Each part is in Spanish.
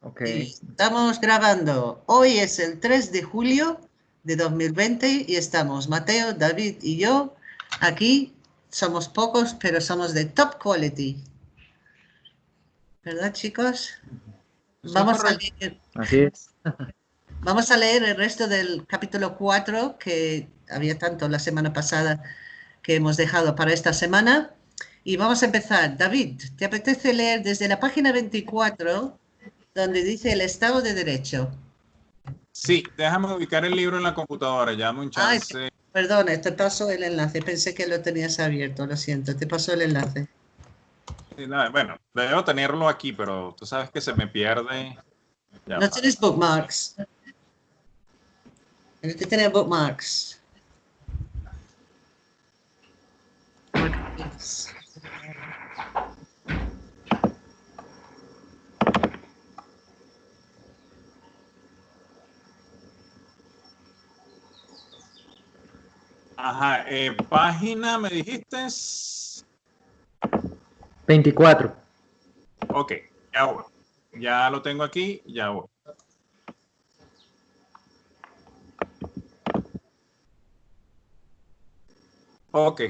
Ok. Estamos grabando. Hoy es el 3 de julio de 2020 y estamos Mateo, David y yo aquí. Somos pocos, pero somos de top quality. ¿Verdad, chicos? Vamos a leer, Así es. vamos a leer el resto del capítulo 4 que había tanto la semana pasada que hemos dejado para esta semana. Y vamos a empezar. David, ¿te apetece leer desde la página 24 donde dice el Estado de Derecho? Sí, déjame ubicar el libro en la computadora, ya un Ay, chance. Perdona, te paso el enlace. Pensé que lo tenías abierto, lo siento. Te paso el enlace. Bueno, debo tenerlo aquí, pero tú sabes que se me pierde. Ya No va. tienes bookmarks. Tienes que tener bookmarks. Ajá, eh, página, me dijiste. 24. Ok, ya voy. Ya lo tengo aquí, ya voy. Ok.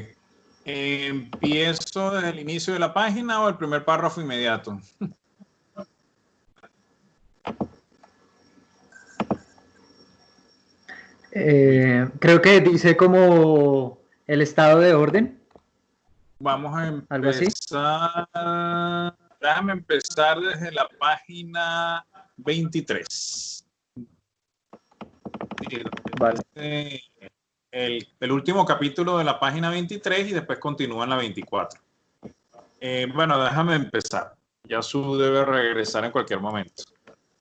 ¿Empiezo desde el inicio de la página o el primer párrafo inmediato? Eh, creo que dice como el estado de orden. Vamos a ¿Algo así? empezar. Déjame empezar desde la página 23. Sí, Vale. este, El, el último capítulo de la página 23 y después continúa en la 24. Eh, bueno, déjame empezar. Yasu debe regresar en cualquier momento.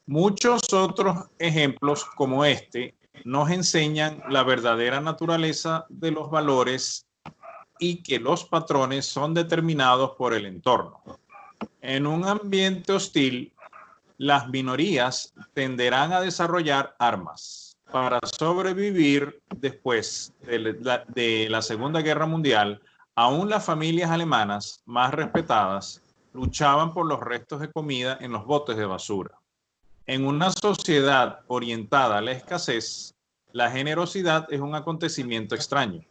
Muchos otros ejemplos como este nos enseñan la verdadera naturaleza de los valores y que los patrones son determinados por el entorno. En un ambiente hostil, las minorías tenderán a desarrollar armas. Para sobrevivir después de la, Segunda Guerra Mundial, aún las familias alemanas más respetadas luchaban por los restos de comida en los botes de basura. En una sociedad orientada a la escasez, la generosidad es un acontecimiento extraño.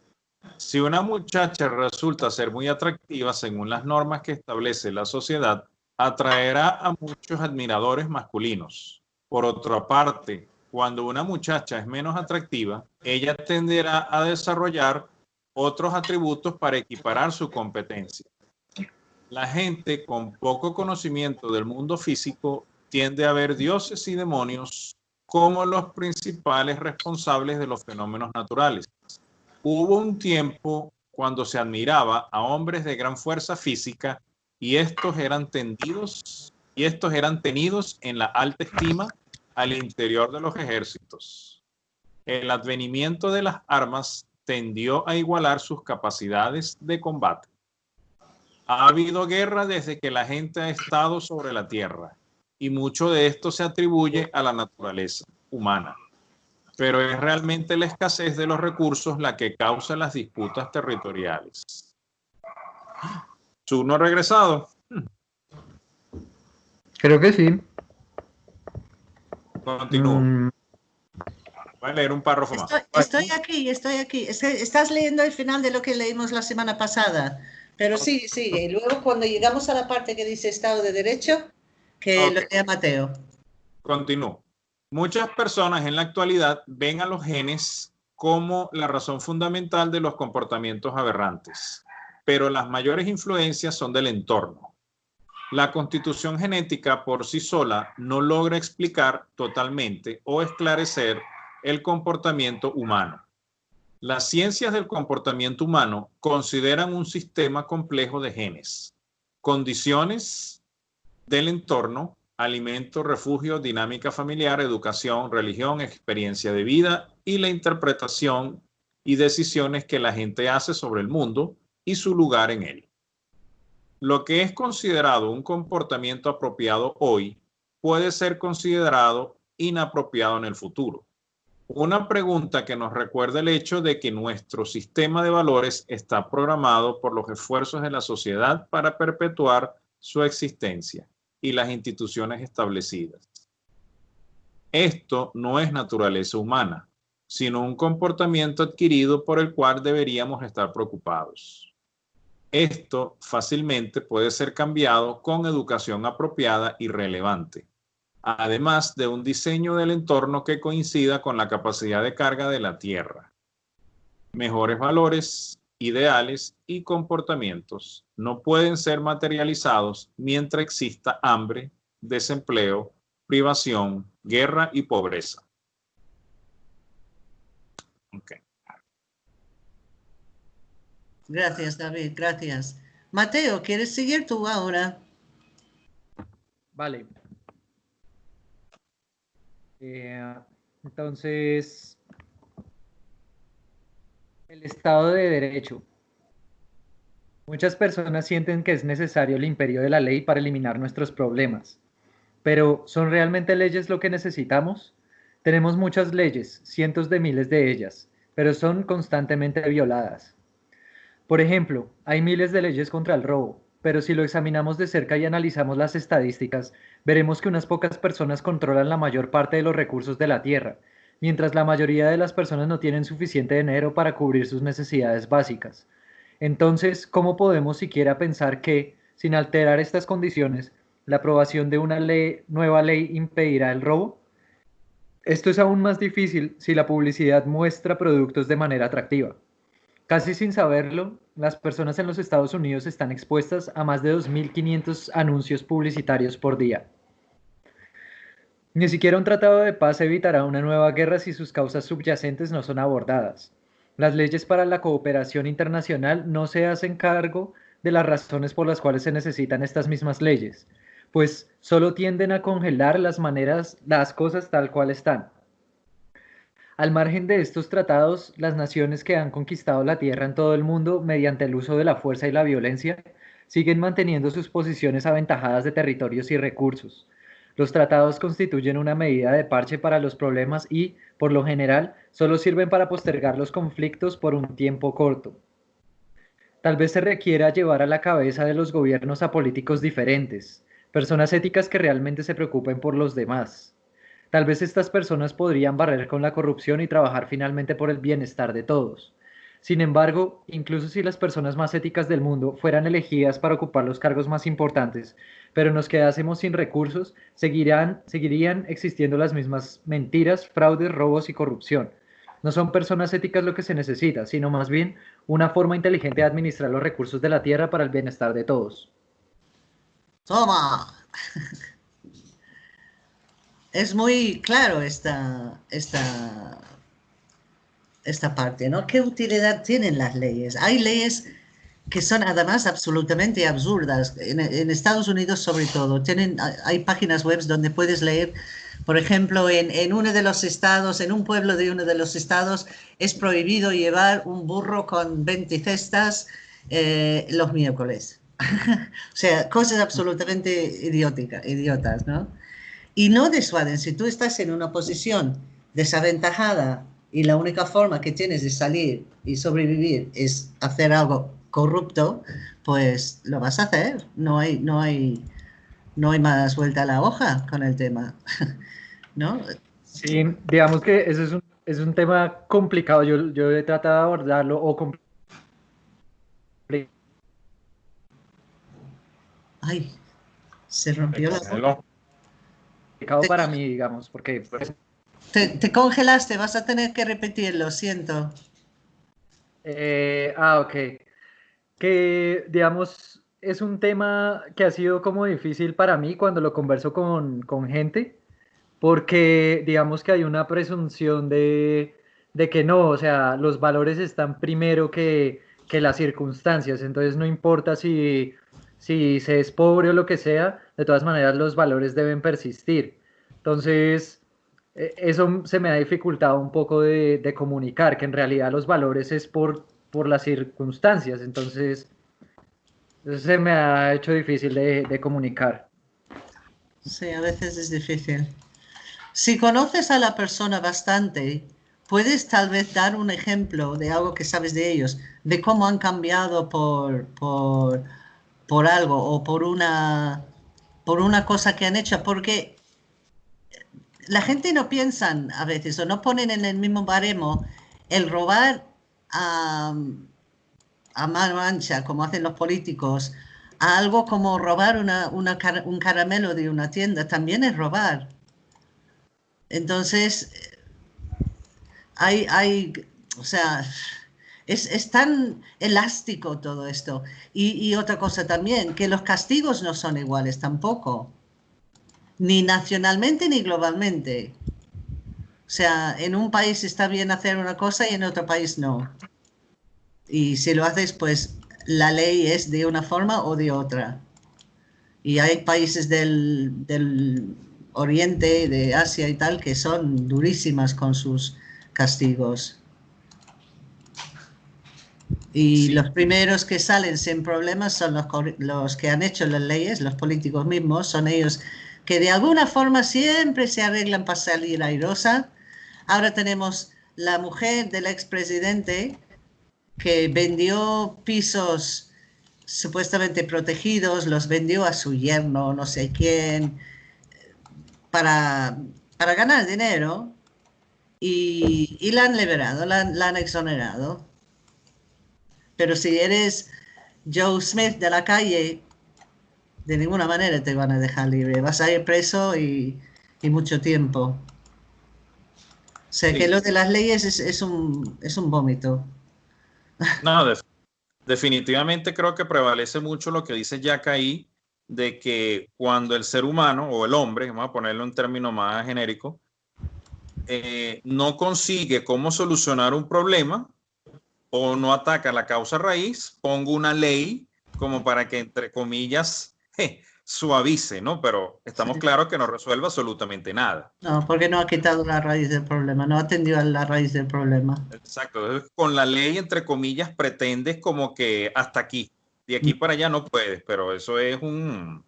Si una muchacha resulta ser muy atractiva según las normas que establece la sociedad, atraerá a muchos admiradores masculinos. Por otra parte, cuando una muchacha es menos atractiva, ella tenderá a desarrollar otros atributos para equiparar su competencia. La gente con poco conocimiento del mundo físico tiende a ver dioses y demonios como los principales responsables de los fenómenos naturales. Hubo un tiempo cuando se admiraba a hombres de gran fuerza física y estos eran tendidos y estos eran tenidos en la alta estima al interior de los ejércitos. El advenimiento de las armas tendió a igualar sus capacidades de combate. Ha habido guerra desde que la gente ha estado sobre la tierra y mucho de esto se atribuye a la naturaleza humana. Pero es realmente la escasez de los recursos la que causa las disputas territoriales. ¿Su no ha regresado? Creo que sí. Continúo. Mm, Voy a leer un párrafo más. Estoy, estoy aquí, estoy aquí. Es que estás leyendo el final de lo que leímos la semana pasada. Pero sí, sí. Y luego cuando llegamos a la parte que dice Estado de Derecho, que lo Ok. lea Mateo. Continúo. Muchas personas en la actualidad ven a los genes como la razón fundamental de los comportamientos aberrantes, pero las mayores influencias son del entorno. La constitución genética por sí sola no logra explicar totalmente o esclarecer el comportamiento humano. Las ciencias del comportamiento humano consideran un sistema complejo de genes, condiciones del entorno, alimento, refugio, dinámica familiar, educación, religión, experiencia de vida y la interpretación y decisiones que la gente hace sobre el mundo y su lugar en él. Lo que es considerado un comportamiento apropiado hoy puede ser considerado inapropiado en el futuro. Una pregunta que nos recuerda el hecho de que nuestro sistema de valores está programado por los esfuerzos de la sociedad para perpetuar su existencia y las instituciones establecidas. Esto no es naturaleza humana, sino un comportamiento adquirido por el cual deberíamos estar preocupados. Esto fácilmente puede ser cambiado con educación apropiada y relevante, además de un diseño del entorno que coincida con la capacidad de carga de la Tierra. Mejores valores, ideales y comportamientos no pueden ser materializados mientras exista hambre, desempleo, privación, guerra y pobreza. Gracias, David, gracias. Mateo, ¿quieres seguir tú ahora? Vale. Eh, entonces, el Estado de Derecho. Muchas personas sienten que es necesario el imperio de la ley para eliminar nuestros problemas. Pero, ¿son realmente leyes lo que necesitamos? Tenemos muchas leyes, cientos de miles de ellas, pero son constantemente violadas. Por ejemplo, hay miles de leyes contra el robo, pero si lo examinamos de cerca y analizamos las estadísticas, veremos que unas pocas personas controlan la mayor parte de los recursos de la tierra, mientras la mayoría de las personas no tienen suficiente dinero para cubrir sus necesidades básicas. Entonces, ¿cómo podemos siquiera pensar que, sin alterar estas condiciones, la aprobación de una nueva ley impedirá el robo? Esto es aún más difícil si la publicidad muestra productos de manera atractiva. Casi sin saberlo, las personas en los Estados Unidos están expuestas a más de 2.500 anuncios publicitarios por día. Ni siquiera un tratado de paz evitará una nueva guerra si sus causas subyacentes no son abordadas. Las leyes para la cooperación internacional no se hacen cargo de las razones por las cuales se necesitan estas mismas leyes, pues solo tienden a congelar las maneras, las cosas tal cual están. Al margen de estos tratados, las naciones que han conquistado la tierra en todo el mundo mediante el uso de la fuerza y la violencia siguen manteniendo sus posiciones aventajadas de territorios y recursos. Los tratados constituyen una medida de parche para los problemas y, por lo general, solo sirven para postergar los conflictos por un tiempo corto. Tal vez se requiera llevar a la cabeza de los gobiernos a políticos diferentes, personas éticas que realmente se preocupen por los demás. Tal vez estas personas podrían barrer con la corrupción y trabajar finalmente por el bienestar de todos. Sin embargo, incluso si las personas más éticas del mundo fueran elegidas para ocupar los cargos más importantes, pero nos quedásemos sin recursos, seguirán, seguirían existiendo las mismas mentiras, fraudes, robos y corrupción. No son personas éticas lo que se necesita, sino más bien una forma inteligente de administrar los recursos de la tierra para el bienestar de todos. Toma. es muy claro esta, esta, esta parte, ¿no? ¿Qué utilidad tienen las leyes? Hay leyes que son además absolutamente absurdas. En, Estados Unidos, sobre todo, tienen, hay páginas web donde puedes leer, por ejemplo, en, en, uno de los estados, en un pueblo de uno de los estados, es prohibido llevar un burro con 20 cestas eh, los miércoles. o sea, cosas absolutamente idióticas, idiotas, ¿no? y no disuaden. Si tú estás en una posición desaventajada y la única forma que tienes de salir y sobrevivir es hacer algo corrupto, pues lo vas a hacer. No hay, no hay, no hay más vuelta a la hoja con el tema. ¿No? Sí, digamos que eso es un, es un tema complicado. Yo, yo he tratado de abordarlo o Ay, se rompió la para mí, digamos, porque... Pues, te, congelaste, vas a tener que repetirlo, siento. Eh, ah, ok. Que, digamos, es un tema que ha sido como difícil para mí cuando lo converso con, con gente, porque digamos que hay una presunción de, de, que no, o sea, los valores están primero que, que las circunstancias, entonces no importa si si se es pobre o lo que sea, de todas maneras los valores deben persistir. Entonces, eso se me ha dificultado un poco de, comunicar, que en realidad los valores es por, por las circunstancias, entonces se me ha hecho difícil de, de comunicar. Sí, a veces es difícil. Si conoces a la persona bastante, puedes tal vez dar un ejemplo de algo que sabes de ellos, de cómo han cambiado por, por por algo o por una, por una cosa que han hecho, porque la gente no piensa a veces o no ponen en el mismo baremo el robar a, a mano ancha, como hacen los políticos, a algo como robar una, un caramelo de una tienda, también es robar. Entonces, hay, hay o sea, es, tan elástico todo esto. Y, otra cosa también, que los castigos no son iguales tampoco, ni nacionalmente ni globalmente. O sea, en un país está bien hacer una cosa y en otro país no. Y si lo haces, pues la ley es de una forma o de otra. Y hay países del, del Oriente, de Asia y tal, que son durísimas con sus castigos. Y los primeros que salen sin problemas son los, los, que han hecho las leyes, los políticos mismos, son ellos que de alguna forma siempre se arreglan para salir airosa. Ahora tenemos la mujer del expresidente que vendió pisos supuestamente protegidos, los vendió a su yerno, no sé quién, para, para ganar dinero y, y la han liberado, la, la, han exonerado. Pero si eres Joe Smith de la calle, de ninguna manera te van a dejar libre. Vas a ir preso y, y mucho tiempo. O sea que lo de las leyes es, es, un, es un vómito. No, definitivamente creo que prevalece mucho lo que dice Jack ahí, de que cuando el ser humano o el hombre, vamos a ponerlo en términos más genérico, eh, no consigue cómo solucionar un problema o no ataca la causa raíz, pongo una ley como para que, entre comillas, suavice, ¿no? Pero estamos claros que no resuelve absolutamente nada. No, porque no ha quitado la raíz del problema, no ha atendido a la raíz del problema. Exacto, con la ley, entre comillas, pretendes como que hasta aquí, de aquí mm. para allá no puedes, pero eso es un,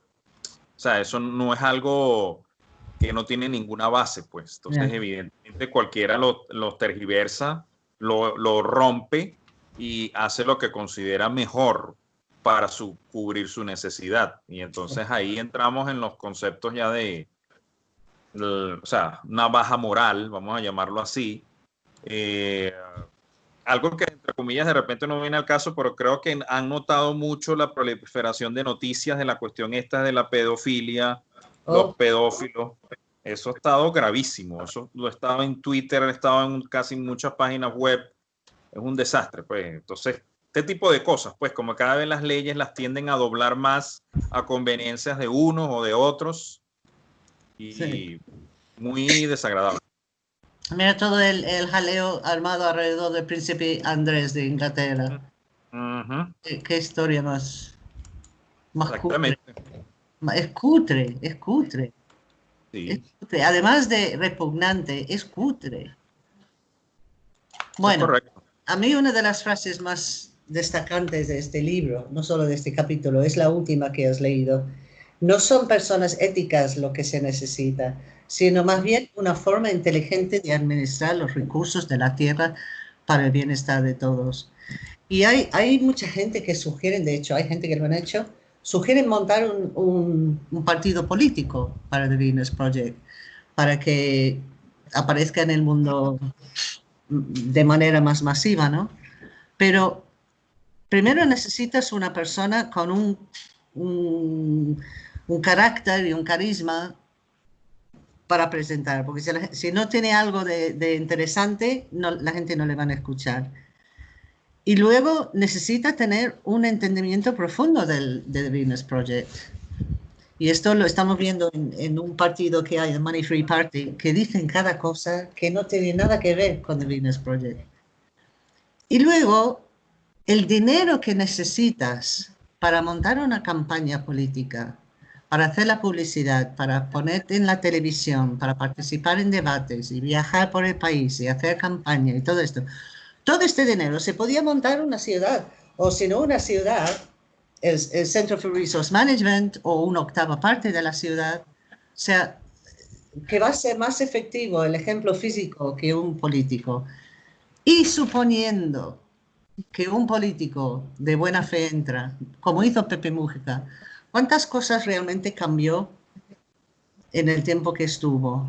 o sea, eso no es algo que no tiene ninguna base, pues. Entonces, evidentemente, cualquiera lo, lo tergiversa, lo, lo rompe y hace lo que considera mejor para su, cubrir su necesidad. Y entonces ahí entramos en los conceptos ya de, o sea, una baja moral, vamos a llamarlo así. Eh, algo que entre comillas de repente no viene al caso, pero creo que han notado mucho la proliferación de noticias de la cuestión esta de la pedofilia, los oh. pedófilos. Eso ha estado gravísimo. Eso lo estaba en Twitter, ha estado en casi muchas páginas web. Es un desastre, pues. Entonces, este tipo de cosas, pues como cada vez las leyes las tienden a doblar más a conveniencias de unos o de otros y muy desagradable. Mira todo el, jaleo armado alrededor del príncipe Andrés de Inglaterra. ¿Qué, historia más, más cutre. Es cutre, es cutre. es cutre. Además de repugnante, es cutre. Bueno, a mí una de las frases más destacantes de este libro, no solo de este capítulo, es la última que has leído. No son personas éticas lo que se necesita, sino más bien una forma inteligente de administrar los recursos de la tierra para el bienestar de todos. Y hay, hay mucha gente que sugieren, de hecho, hay gente que lo han hecho, sugieren montar un, un, partido político para The Venus Project, para que aparezca en el mundo de manera más masiva, ¿no? Pero primero necesitas una persona con un, un, carácter y un carisma para presentar, porque si, no tiene algo de, interesante, la gente no le van a escuchar. Y luego necesita tener un entendimiento profundo del, The Venus Project. Y esto lo estamos viendo en, en, un partido que hay, el Money Free Party, que dicen cada cosa que no tiene nada que ver con The Venus Project. Y luego el dinero que necesitas para montar una campaña política, para hacer la publicidad, para ponerte en la televisión, para participar en debates y viajar por el país y hacer campaña y todo esto, todo este dinero se podía montar una ciudad, o si no una ciudad, el, el Center for Resource Management o una octava parte de la ciudad, o sea, que va a ser más efectivo el ejemplo físico que un político. Y suponiendo que un político de buena fe entra, como hizo Pepe Mújica, ¿cuántas cosas realmente cambió en el tiempo que estuvo?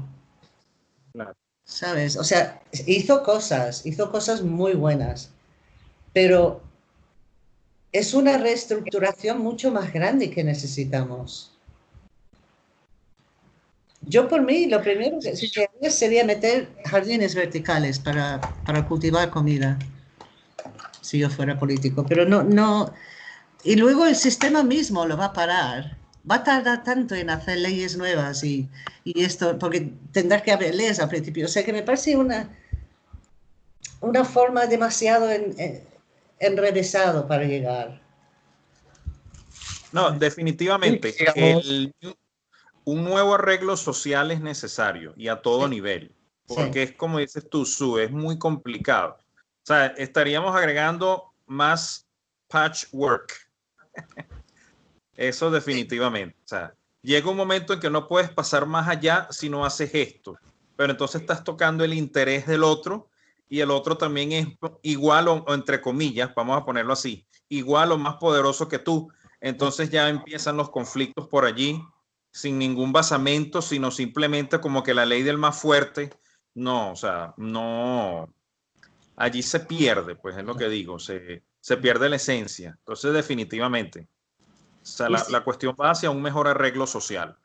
¿sabes? O sea, hizo cosas, hizo cosas muy buenas, pero es una reestructuración mucho más grande que necesitamos. Yo por mí, lo primero que haría sería meter jardines verticales para, para, cultivar comida, si yo fuera político, pero no, no, y luego el sistema mismo lo va a parar. Va a tardar tanto en hacer leyes nuevas y, y esto, porque tendrá que haber leyes al principio. O sea que me parece una, una forma demasiado en, enrevesado para llegar. No, definitivamente. un nuevo arreglo social es necesario y a todo nivel, porque es como dices tú, Su, es muy complicado. O sea, estaríamos agregando más patchwork. Eso definitivamente. O sea, llega un momento en que no puedes pasar más allá si no haces esto, pero entonces estás tocando el interés del otro y el otro también es igual o, entre comillas, vamos a ponerlo así, igual o más poderoso que tú. Entonces ya empiezan los conflictos por allí sin ningún basamento, sino simplemente como que la ley del más fuerte. No, o sea, no. Allí se pierde, pues es lo que digo, se, se pierde la esencia. Entonces, definitivamente, o sea, la, la, cuestión va hacia un mejor arreglo social,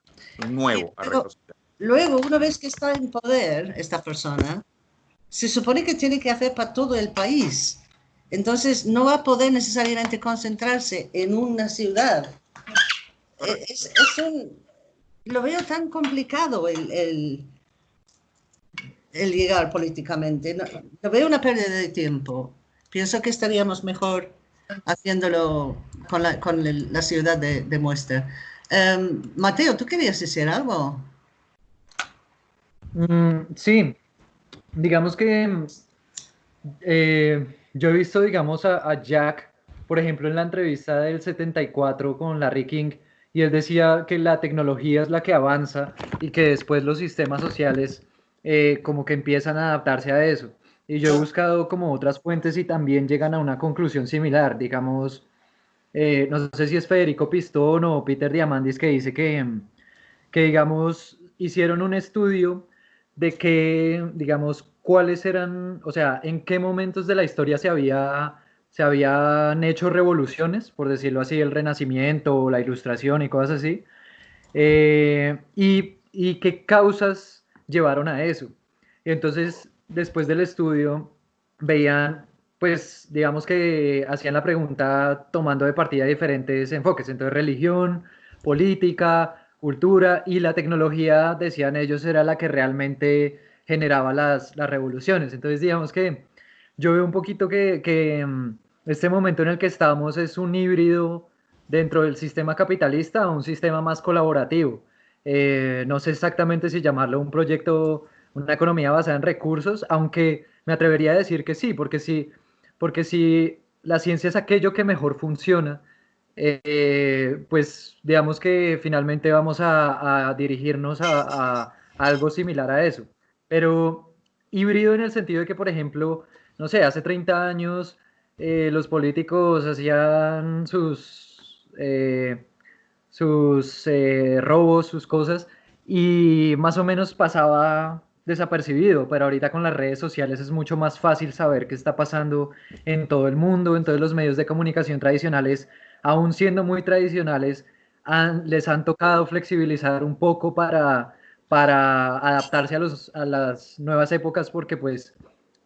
un nuevo arreglo social. Luego, una vez que está en poder esta persona, se supone que tiene que hacer para todo el país. Entonces no va a poder necesariamente concentrarse en una ciudad. E, es, un, lo veo tan complicado el, el, el llegar políticamente. No, veo una pérdida de tiempo. Pienso que estaríamos mejor haciéndolo con la, con la ciudad de, muestra. Um, Mateo, ¿tú querías decir algo? Mm, sí, digamos que eh, yo he visto, digamos, a, Jack, por ejemplo, en la entrevista del 74 con Larry King, y él decía que la tecnología es la que avanza y que después los sistemas sociales eh, como que empiezan a adaptarse a eso. Y yo he buscado como otras fuentes y también llegan a una conclusión similar, digamos, eh, no sé si es Federico Pistón o Peter Diamandis que dice que, que digamos, hicieron un estudio de que, digamos, cuáles eran, o sea, en qué momentos de la historia se, había, se habían hecho revoluciones, por decirlo así, el Renacimiento o la Ilustración y cosas así, eh, y, y, qué causas llevaron a eso. Y entonces, después del estudio, veían, pues, digamos que hacían la pregunta tomando de partida diferentes enfoques, entonces religión, política, cultura y la tecnología, decían ellos, era la que realmente generaba las, las revoluciones. Entonces, digamos que yo veo un poquito que, que mm, este momento en el que estamos es un híbrido dentro del sistema capitalista un sistema más colaborativo. Eh, no sé exactamente si llamarlo un proyecto, una economía basada en recursos, aunque me atrevería a decir que sí, porque si, porque si la ciencia es aquello que mejor funciona, eh, pues digamos que finalmente vamos a, dirigirnos a, algo similar a eso. Pero híbrido en el sentido de que, por ejemplo, no sé, hace 30 años eh, los políticos hacían sus, sus robos, sus cosas, y más o menos pasaba desapercibido, pero ahorita con las redes sociales es mucho más fácil saber qué está pasando en todo el mundo, en todos los medios de comunicación tradicionales aún siendo muy tradicionales, les han tocado flexibilizar un poco para, para adaptarse a, los, a las nuevas épocas, porque pues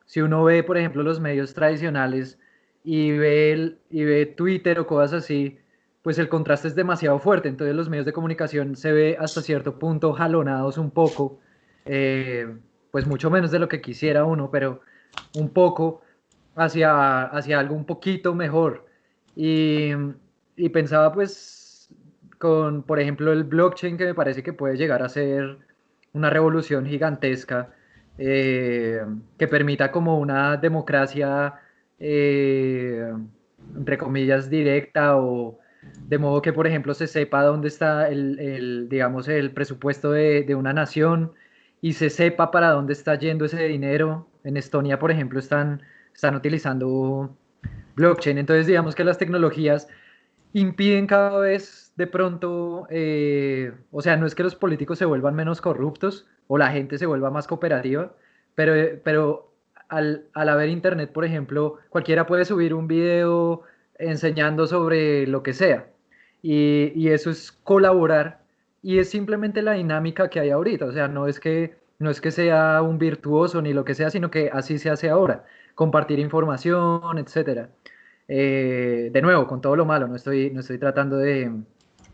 si uno ve, por ejemplo, los medios tradicionales y ve, y ve Twitter o cosas así, pues el contraste es demasiado fuerte, entonces los medios de comunicación se ve hasta cierto punto jalonados un poco, eh, pues mucho menos de lo que quisiera uno, pero un poco hacia, hacia algo un poquito mejor. Y, pensaba pues con, por ejemplo, el blockchain que me parece que puede llegar a ser una revolución gigantesca eh, que permita como una democracia, eh, entre comillas, directa o de modo que, por ejemplo, se sepa dónde está el, el digamos, el presupuesto de, de, una nación y se sepa para dónde está yendo ese dinero. En Estonia, por ejemplo, están, están utilizando blockchain. Entonces, digamos que las tecnologías impiden cada vez de pronto, eh, o sea, no es que los políticos se vuelvan menos corruptos o la gente se vuelva más cooperativa, pero, pero al, al haber internet, por ejemplo, cualquiera puede subir un video enseñando sobre lo que sea. Y, y, eso es colaborar y es simplemente la dinámica que hay ahorita. O sea, no es que no es que sea un virtuoso ni lo que sea, sino que así se hace ahora. Compartir información, etcétera. Eh, de nuevo, con todo lo malo, no estoy, no estoy tratando de,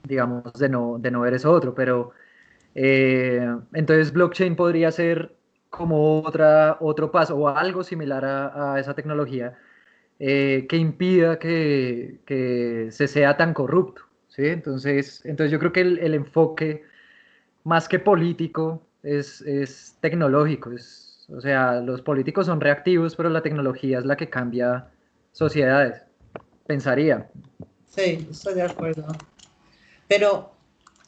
digamos, de no, de no ver eso otro, pero eh, entonces blockchain podría ser como otra, otro paso o algo similar a, esa tecnología eh, que impida que, se sea tan corrupto. ¿sí? Entonces, entonces yo creo que el, el enfoque más que político es, es tecnológico. Es, o sea, los políticos son reactivos, pero la tecnología es la que cambia sociedades pensaría. Sí, estoy de acuerdo. Pero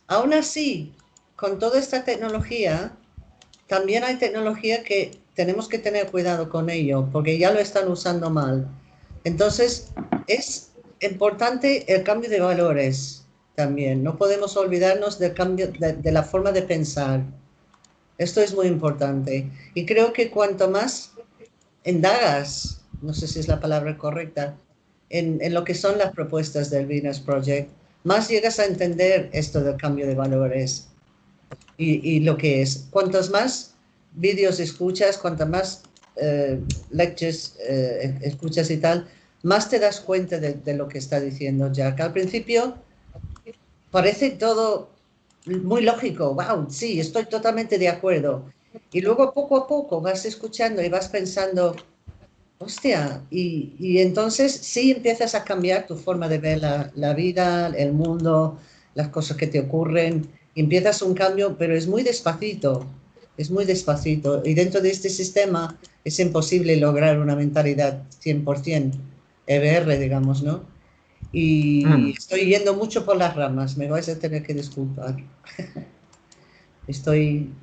aún así, con toda esta tecnología, también hay tecnología que tenemos que tener cuidado con ello, porque ya lo están usando mal. Entonces, es importante el cambio de valores también. No podemos olvidarnos del cambio de, la forma de pensar. Esto es muy importante. Y creo que cuanto más indagas, no sé si es la palabra correcta, en, lo que son las propuestas del Venus Project, más llegas a entender esto del cambio de valores y, lo que es. Cuantos más vídeos escuchas, cuantas más eh, lectures eh, escuchas y tal, más te das cuenta de, lo que está diciendo Jack. Al principio parece todo muy lógico, wow, sí, estoy totalmente de acuerdo. Y luego poco a poco vas escuchando y vas pensando, Hostia, y, entonces sí empiezas a cambiar tu forma de ver la, vida, el mundo, las cosas que te ocurren, empiezas un cambio, pero es muy despacito, es muy despacito. Y dentro de este sistema es imposible lograr una mentalidad 100% EBR, digamos, ¿no? Y mm. estoy yendo mucho por las ramas, me vais a tener que disculpar. estoy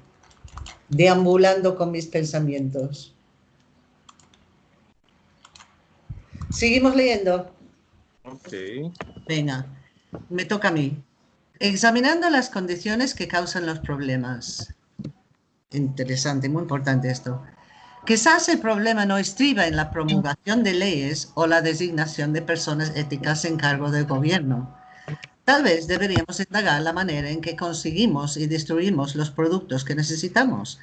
deambulando con mis pensamientos. Seguimos leyendo. Ok. Venga, me toca a mí. Examinando las condiciones que causan los problemas. Interesante, muy importante esto. Quizás el problema no estriba en la promulgación de leyes o la designación de personas éticas en cargo del gobierno. Tal vez deberíamos indagar la manera en que conseguimos y destruimos los productos que necesitamos.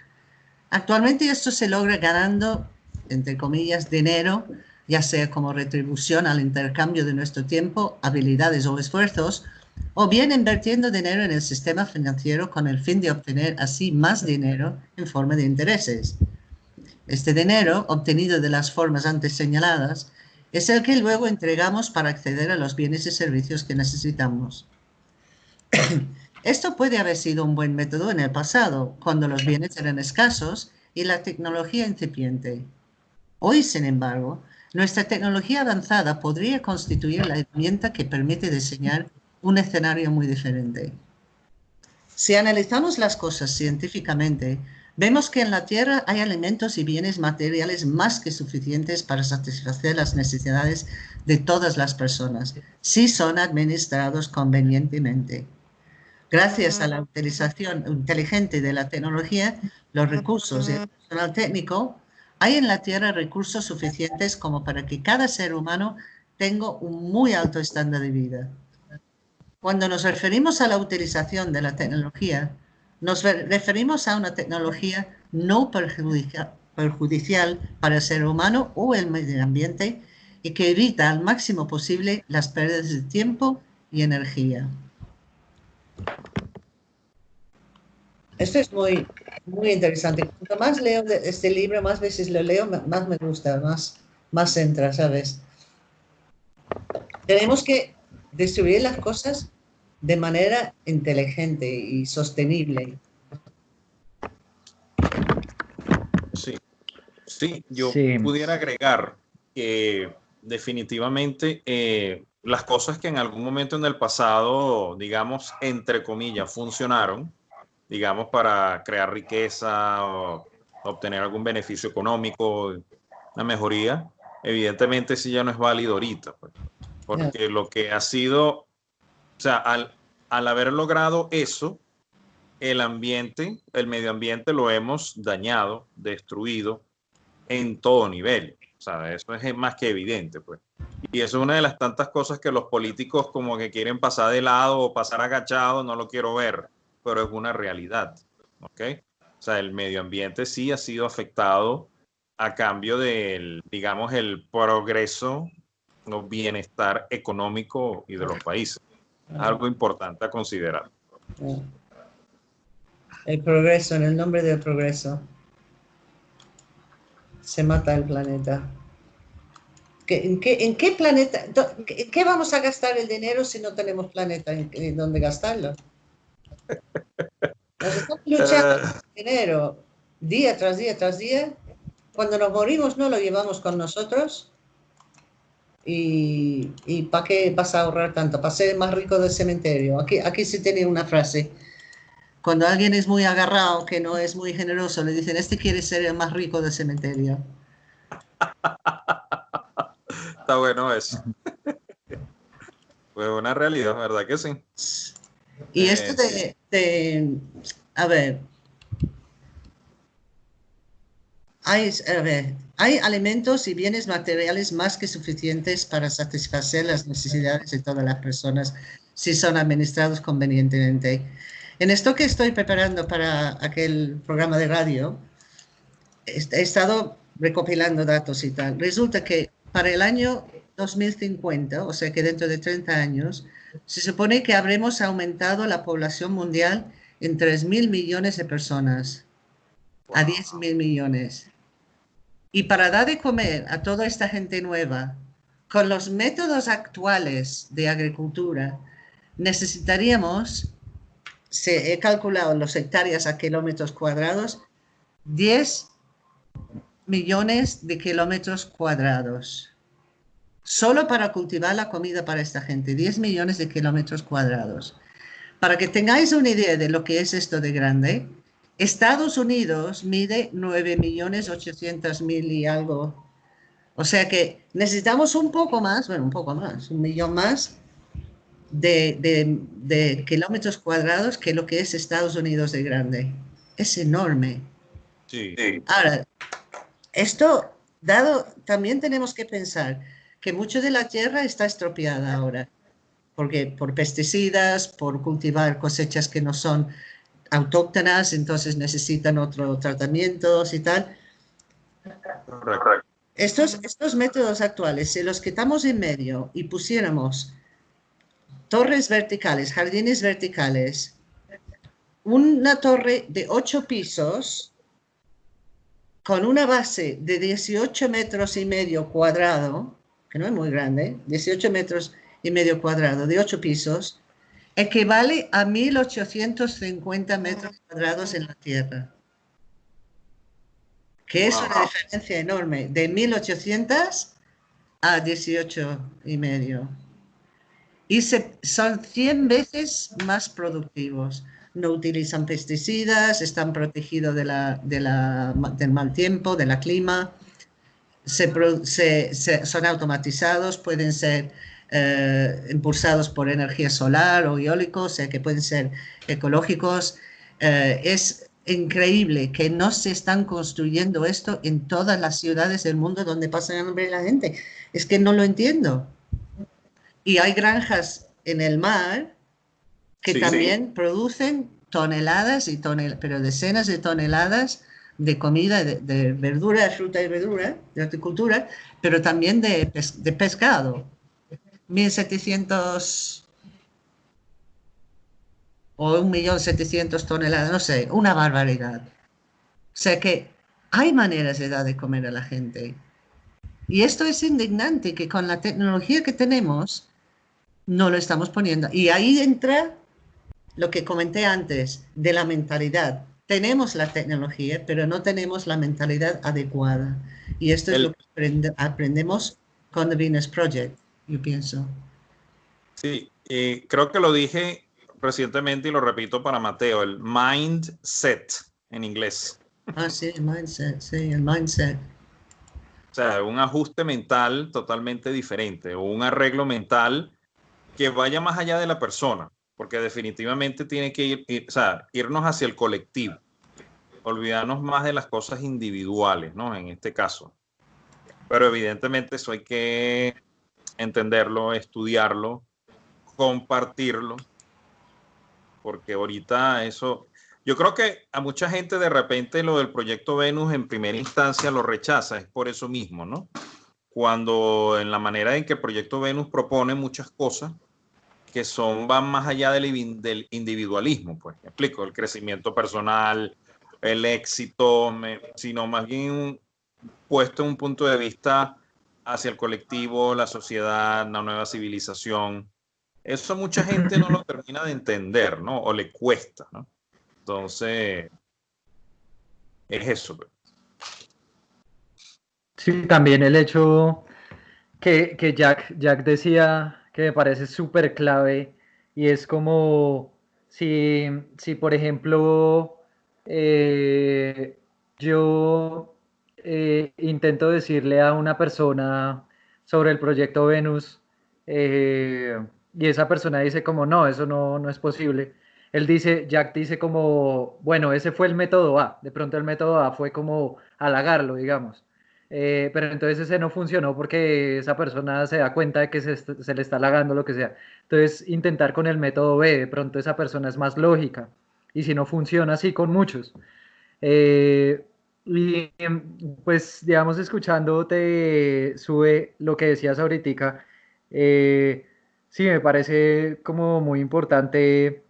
Actualmente esto se logra ganando, entre comillas, dinero ya sea como retribución al intercambio de nuestro tiempo, habilidades o esfuerzos, o bien invirtiendo dinero en el sistema financiero con el fin de obtener así más dinero en forma de intereses. Este dinero, obtenido de las formas antes señaladas, es el que luego entregamos para acceder a los bienes y servicios que necesitamos. Esto puede haber sido un buen método en el pasado, cuando los bienes eran escasos y la tecnología incipiente. Hoy, sin embargo, nuestra tecnología avanzada podría constituir la herramienta que permite diseñar un escenario muy diferente. Si analizamos las cosas científicamente, vemos que en la Tierra hay alimentos y bienes materiales más que suficientes para satisfacer las necesidades de todas las personas, si son administrados convenientemente. Gracias a la utilización inteligente de la tecnología, los recursos y el personal técnico hay en la Tierra recursos suficientes como para que cada ser humano tenga un muy alto estándar de vida. Cuando nos referimos a la utilización de la tecnología, nos referimos a una tecnología no perjudicial, para el ser humano o el medio ambiente y que evita al máximo posible las pérdidas de tiempo y energía. Esto es muy, muy interesante. Cuanto más leo este libro, más veces lo leo, más me gusta, más, más entra, ¿sabes? Tenemos que distribuir las cosas de manera inteligente y sostenible. Sí, sí, yo pudiera agregar que definitivamente eh, las cosas que en algún momento en el pasado, digamos, entre comillas, funcionaron, digamos, para crear riqueza o obtener algún beneficio económico, una mejoría, evidentemente sí ya no es válido ahorita, pues, porque lo que ha sido, sea, al, al haber logrado eso, el ambiente, el medio ambiente lo hemos dañado, destruido en todo nivel. O sea, eso es más que evidente, pues. Y eso es una de las tantas cosas que los políticos como que quieren pasar de lado o pasar agachado, no lo quiero ver, pero es una realidad, ¿ok? O sea, el medio ambiente sí ha sido afectado a cambio del, digamos, el progreso o bienestar económico y de los países. Algo importante a considerar. El progreso, en el nombre del progreso, se mata el planeta. ¿En qué, en qué planeta? ¿En qué vamos a gastar el dinero si no tenemos planeta en, donde gastarlo? estamos luchando por dinero día tras día tras día. Cuando nos morimos no lo llevamos con nosotros. ¿Y, y para qué vas a ahorrar tanto? Para ser más rico del cementerio. Aquí, aquí se tiene una frase. Cuando alguien es muy agarrado, que no es muy generoso, le dicen, este quiere ser el más rico del cementerio. Está bueno eso. Pues una realidad, ¿verdad que sí? Y esto de, de a ver, hay, a ver, hay alimentos y bienes materiales más que suficientes para satisfacer las necesidades de todas las personas si son administrados convenientemente. En esto que estoy preparando para aquel programa de radio, he estado recopilando datos y tal. Resulta que para el año 2050, o sea que dentro de 30 años, se supone que habremos aumentado la población mundial en 3 mil millones de personas a 10 mil millones. Y para dar de comer a toda esta gente nueva, con los métodos actuales de agricultura, necesitaríamos, se he calculado los hectáreas a kilómetros cuadrados, 10 millones de kilómetros cuadrados. Solo para cultivar la comida para esta gente, 10 millones de kilómetros cuadrados. Para que tengáis una idea de lo que es esto de grande, Estados Unidos mide 9 millones 800 mil y algo. O sea que necesitamos un poco más, bueno, un poco más, un millón más de, kilómetros cuadrados que lo que es Estados Unidos de grande. Es enorme. Sí. Ahora, esto dado, también tenemos que pensar que mucho de la tierra está estropeada ahora, porque por pesticidas, por cultivar cosechas que no son autóctonas, entonces necesitan otro tratamientos y tal. Estos, estos métodos actuales, si los quitamos en medio y pusiéramos torres verticales, jardines verticales, una torre de ocho pisos con una base de 18 metros y medio cuadrado, que no es muy grande, 18 metros y medio cuadrado de ocho pisos, equivale a 1.850 metros cuadrados en la Tierra, que es una diferencia enorme, de 1.800 a 18 y medio. Y son 100 veces más productivos. No utilizan pesticidas, están protegidos de la, del mal tiempo, de la clima, se, son automatizados, pueden ser eh, impulsados por energía solar o eólico, o sea que pueden ser ecológicos. Eh, es increíble que no se están construyendo esto en todas las ciudades del mundo donde pasa hambre la gente. Es que no lo entiendo. Y hay granjas en el mar que también producen toneladas y toneladas, pero decenas de toneladas de comida, de, de, verdura, fruta y verdura, de horticultura, pero también de, de pescado. 1.700 o 1.700.000 toneladas, no sé, una barbaridad. O sea que hay maneras de dar de comer a la gente. Y esto es indignante, que con la tecnología que tenemos, no lo estamos poniendo. Y ahí entra lo que comenté antes, de la mentalidad. Tenemos la tecnología, pero no tenemos la mentalidad adecuada. Y esto es lo que aprendemos con The Venus Project yo pienso. Sí, creo que lo dije recientemente y lo repito para Mateo, el mindset en inglés. Ah, sí, el mindset, sí, el mindset. O sea, un ajuste mental totalmente diferente o un arreglo mental que vaya más allá de la persona. porque definitivamente tiene que ir, o sea, irnos hacia el colectivo, olvidarnos más de las cosas individuales, ¿no? En este caso. Pero evidentemente eso hay que entenderlo, estudiarlo, compartirlo, porque ahorita eso, yo creo que a mucha gente de repente lo del proyecto Venus en primera instancia lo rechaza, es por eso mismo, ¿no? Cuando en la manera en que el proyecto Venus propone muchas cosas que son, van más allá del, individualismo, pues, me explico, el crecimiento personal, el éxito, sino más bien puesto en un punto de vista hacia el colectivo, la sociedad, la nueva civilización. Eso mucha gente no lo termina de entender, ¿no? O le cuesta, ¿no? Entonces, es eso. Pues. Sí, también el hecho que, que Jack, Jack decía que me parece súper clave y es como si, si por ejemplo, eh, yo eh, intento decirle a una persona sobre el proyecto Venus eh, y esa persona dice como no, eso no, no es posible. Él dice, Jack dice como, bueno, ese fue el método A. De pronto el método A fue como halagarlo, digamos. Eh, pero entonces ese no funcionó porque esa persona se da cuenta de que se, se, le está halagando lo que sea. Entonces intentar con el método B, de pronto esa persona es más lógica. Y si no funciona así con muchos. Eh, y pues, digamos, escuchándote, sube lo que decías ahorita, eh, sí, me parece como muy importante,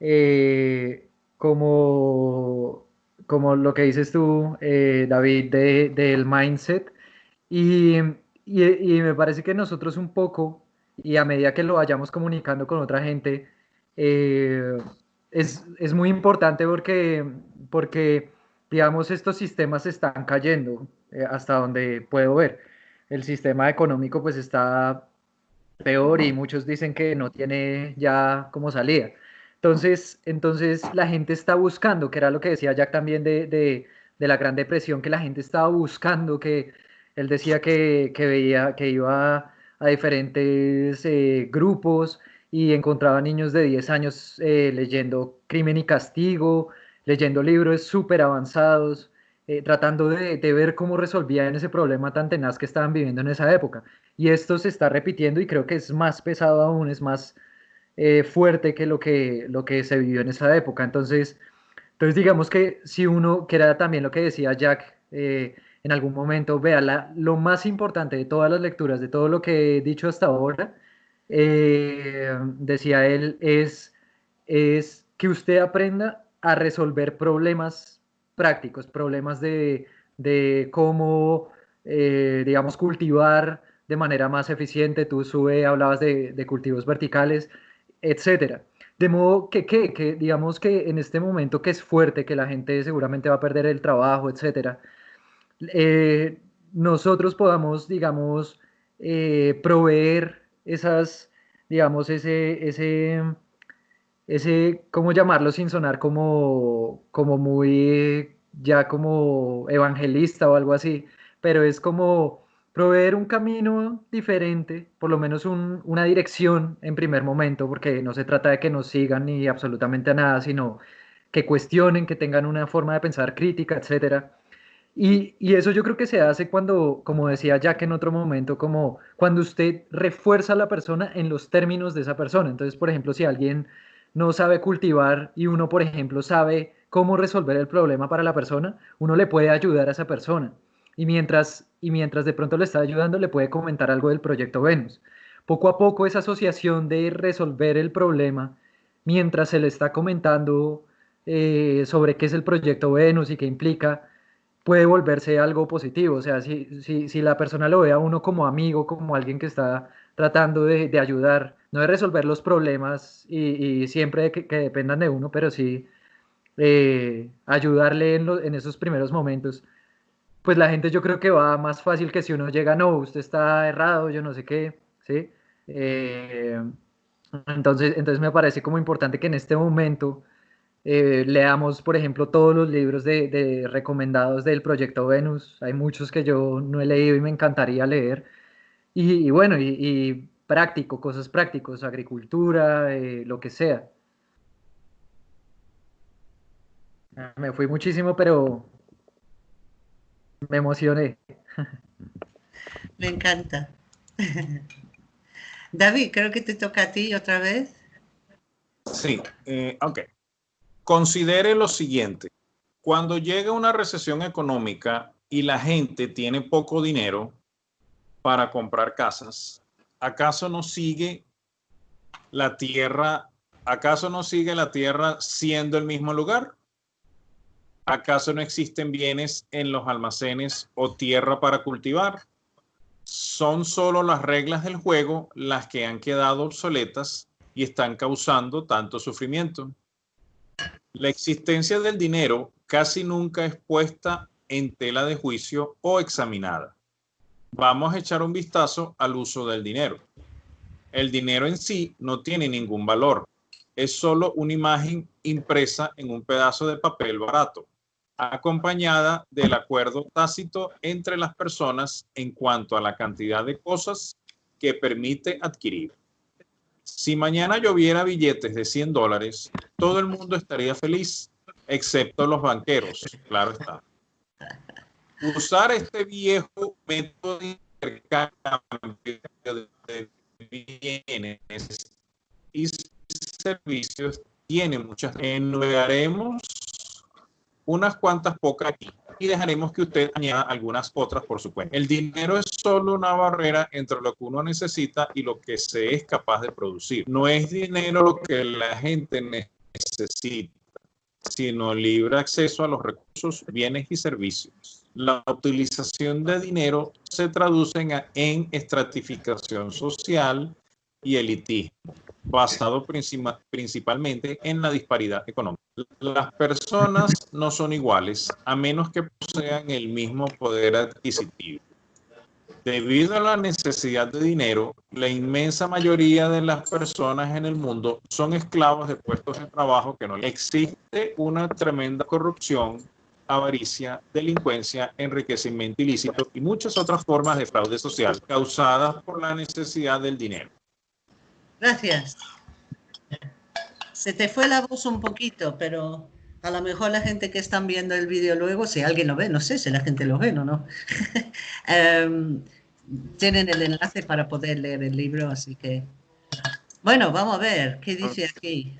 eh, como, como lo que dices tú, eh, David, de, del mindset. Y, y, y, me parece que nosotros un poco, y a medida que lo vayamos comunicando con otra gente, es, es, muy importante porque, porque digamos, estos sistemas están cayendo eh, hasta donde puedo ver. El sistema económico pues está peor y muchos dicen que no tiene ya como salida. Entonces, entonces la gente está buscando, que era lo que decía Jack también de, de, de la Gran Depresión, que la gente estaba buscando, que él decía que, que veía, que iba a diferentes eh, grupos y encontraba niños de 10 años eh, leyendo Crimen y Castigo, leyendo libros súper avanzados, eh, tratando de, ver cómo resolvían ese problema tan tenaz que estaban viviendo en esa época. Y esto se está repitiendo y creo que es más pesado aún, es más eh, fuerte que lo, que lo que se vivió en esa época. Entonces, entonces digamos que si uno, que era también lo que decía Jack eh, en algún momento, vea, la, lo más importante de todas las lecturas, de todo lo que he dicho hasta ahora, decía él, es, es que usted aprenda a resolver problemas prácticos, problemas de, cómo, eh, digamos, cultivar de manera más eficiente. Tú sube, hablabas de, cultivos verticales, etcétera. De modo que, que, digamos que en este momento que es fuerte, que la gente seguramente va a perder el trabajo, etcétera, eh, nosotros podamos, digamos, eh, proveer esas, digamos, ese, ese ese, ¿cómo llamarlo sin sonar como, como muy, ya como evangelista o algo así? Pero es como proveer un camino diferente, por lo menos una dirección en primer momento, porque no se trata de que nos sigan ni absolutamente a nada, sino que cuestionen, que tengan una forma de pensar crítica, etcétera. Y, y, eso yo creo que se hace cuando, como decía Jack en otro momento, como cuando usted refuerza a la persona en los términos de esa persona. Entonces, por ejemplo, si alguien no sabe cultivar y uno, por ejemplo, sabe cómo resolver el problema para la persona, uno le puede ayudar a esa persona. Y mientras, y mientras de pronto le está ayudando, le puede comentar algo del proyecto Venus. Poco a poco esa asociación de resolver el problema, mientras se le está comentando eh, sobre qué es el proyecto Venus y qué implica, puede volverse algo positivo. O sea, si, si, si la persona lo ve a uno como amigo, como alguien que está tratando de, de ayudar, no de resolver los problemas y, siempre que, dependan de uno, pero sí eh, ayudarle en, esos primeros momentos, pues la gente yo creo que va más fácil que si uno llega, no, usted está errado, yo no sé qué, ¿sí? Eh, entonces, entonces me parece como importante que en este momento eh, leamos, por ejemplo, todos los libros de, recomendados del proyecto Venus. Hay muchos que yo no he leído y me encantaría leer. Y, bueno, y, práctico, cosas prácticos, agricultura, eh, lo que sea. Me fui muchísimo, pero me emocioné. Me encanta. David, creo que te toca a ti otra vez. Sí, eh, ok. Considere lo siguiente. Cuando llega una recesión económica y la gente tiene poco dinero para comprar casas, ¿acaso no sigue la tierra, acaso no sigue la tierra siendo el mismo lugar? ¿Acaso no existen bienes en los almacenes o tierra para cultivar? Son solo las reglas del juego las que han quedado obsoletas y están causando tanto sufrimiento. La existencia del dinero casi nunca es puesta en tela de juicio o examinada. Vamos a echar un vistazo al uso del dinero. El dinero en sí no tiene ningún valor. Es solo una imagen impresa en un pedazo de papel barato, acompañada del acuerdo tácito entre las personas en cuanto a la cantidad de cosas que permite adquirir. Si mañana lloviera billetes de 100 dólares, todo el mundo estaría feliz, excepto los banqueros, claro está. Usar este viejo método de intercambio de bienes y servicios tiene muchas. Enumeraremos unas cuantas pocas aquí y dejaremos que usted añada algunas otras por su cuenta. El dinero es solo una barrera entre lo que uno necesita y lo que se es capaz de producir. No es dinero lo que la gente necesita, sino libre acceso a los recursos, bienes y servicios. La utilización de dinero se traduce en, estratificación social y elitismo, basado principalmente en la disparidad económica. Las personas no son iguales a menos que posean el mismo poder adquisitivo. Debido a la necesidad de dinero, la inmensa mayoría de las personas en el mundo son esclavos de puestos de trabajo que no existe una tremenda corrupción, avaricia, delincuencia, enriquecimiento ilícito y muchas otras formas de fraude social causadas por la necesidad del dinero. Gracias. Se te fue la voz un poquito, pero a lo mejor la gente que están viendo el vídeo luego, si alguien lo ve, no sé si la gente lo ve o no, em, tienen el enlace para poder leer el libro, así que... Bueno, vamos a ver, ¿qué dice aquí?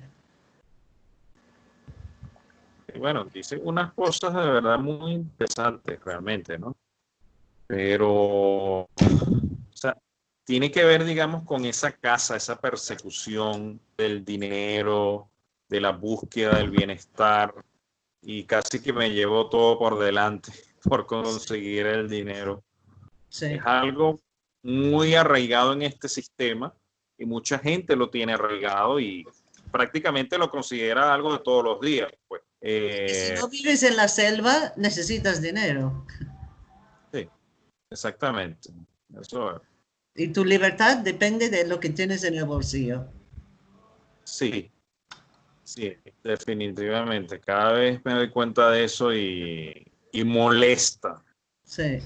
Bueno, dice unas cosas de verdad muy interesantes realmente, ¿no? Pero, o sea, tiene que ver, digamos, con esa casa, esa persecución del dinero, de la búsqueda del bienestar, y casi que me llevó todo por delante por conseguir el dinero. Es algo muy arraigado en este sistema y mucha gente lo tiene arraigado y prácticamente lo considera algo de todos los días. Pues. Si eh, no vives en la selva, necesitas dinero. Sí, exactamente. Eso es. Y tu libertad depende de lo que tienes en el bolsillo. Sí, sí, definitivamente. Cada vez me doy cuenta de eso y, molesta. Sí.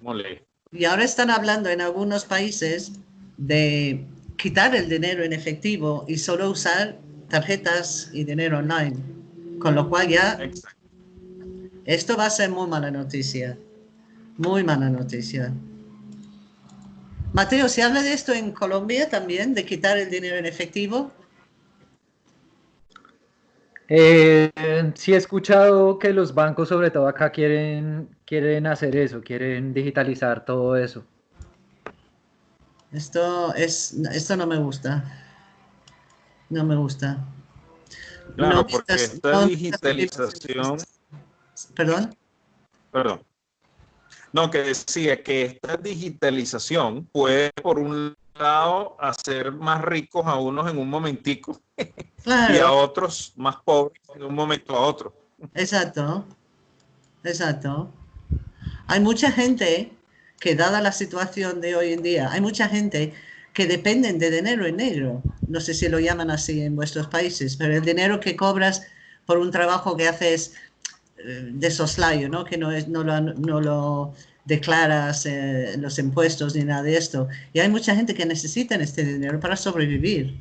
molesta. Y ahora están hablando en algunos países de quitar el dinero en efectivo y solo usar tarjetas y dinero online. Con lo cual ya... Esto va a ser muy mala noticia. Muy mala noticia. Mateo, ¿se habla de esto en Colombia también, de quitar el dinero en efectivo? Eh, sí he escuchado que los bancos, sobre todo acá, quieren, quieren hacer eso, quieren digitalizar todo eso. Esto, es, esto no me gusta. No me gusta. Claro, porque esta digitalización... ¿Perdón? Perdón. No, que decía que esta digitalización puede, por un lado, hacer más ricos a unos en un momentico y a otros más pobres de un momento a otro. Exacto, exacto. Hay mucha gente que, dada la situación de hoy en día, hay mucha gente que dependen de dinero en negro. No sé si lo llaman así en vuestros países, pero el dinero que cobras por un trabajo que haces eh, de soslayo, ¿no? que no, es, no, lo, no lo declaras eh, los impuestos ni nada de esto. Y hay mucha gente que necesita este dinero para sobrevivir.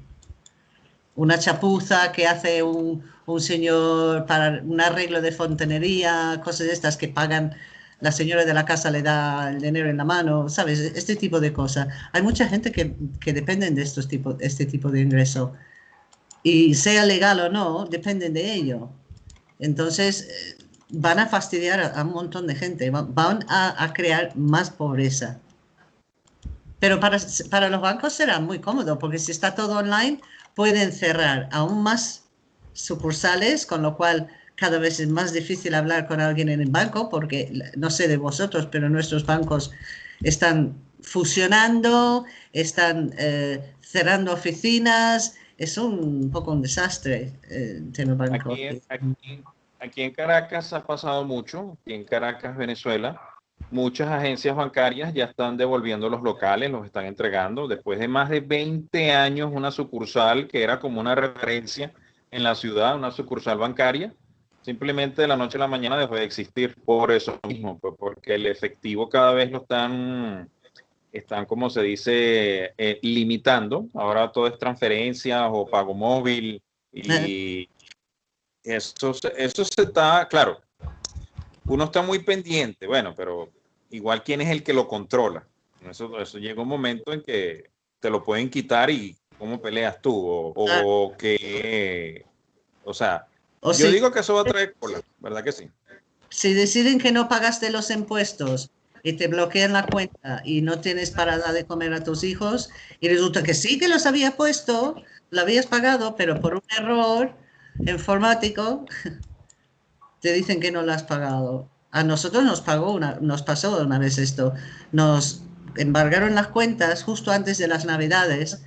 Una chapuza que hace un, un señor para un arreglo de fontanería, cosas de estas que pagan, la señora de la casa le da el dinero en la mano, ¿sabes? Este tipo de cosas. Hay mucha gente que, que dependen de estos tipo, este tipo de ingreso. Y sea legal o no, dependen de ello. Entonces, eh, van a fastidiar a, un montón de gente, van a, crear más pobreza. Pero para, para, los bancos será muy cómodo, porque si está todo online, pueden cerrar aún más sucursales, con lo cual cada vez es más difícil hablar con alguien en el banco, porque no sé de vosotros, pero nuestros bancos están fusionando, están eh, cerrando oficinas, es un poco un desastre eh, el banco. Aquí, aquí, en Caracas ha pasado mucho, aquí en Caracas, Venezuela, muchas agencias bancarias ya están devolviendo los locales, los están entregando. Después de más de 20 años, una sucursal que era como una referencia en la ciudad, una sucursal bancaria, simplemente de la noche a la mañana dejó de existir por eso mismo, pues porque el efectivo cada vez lo están están, como se dice, eh, limitando. Ahora todo es transferencias o pago móvil y eso, eso se está, claro, uno está muy pendiente, bueno, pero igual quién es el que lo controla. Eso, eso llega un momento en que te lo pueden quitar y cómo peleas tú o, que, o sea, yo digo que eso va a traer cola, ¿verdad que sí? Si deciden que no pagaste los impuestos y te bloquean la cuenta y no tienes para dar de comer a tus hijos y resulta que sí que los había puesto, lo habías pagado, pero por un error informático te dicen que no lo has pagado. A nosotros nos pagó una, nos pasó una vez esto. Nos embargaron las cuentas justo antes de las Navidades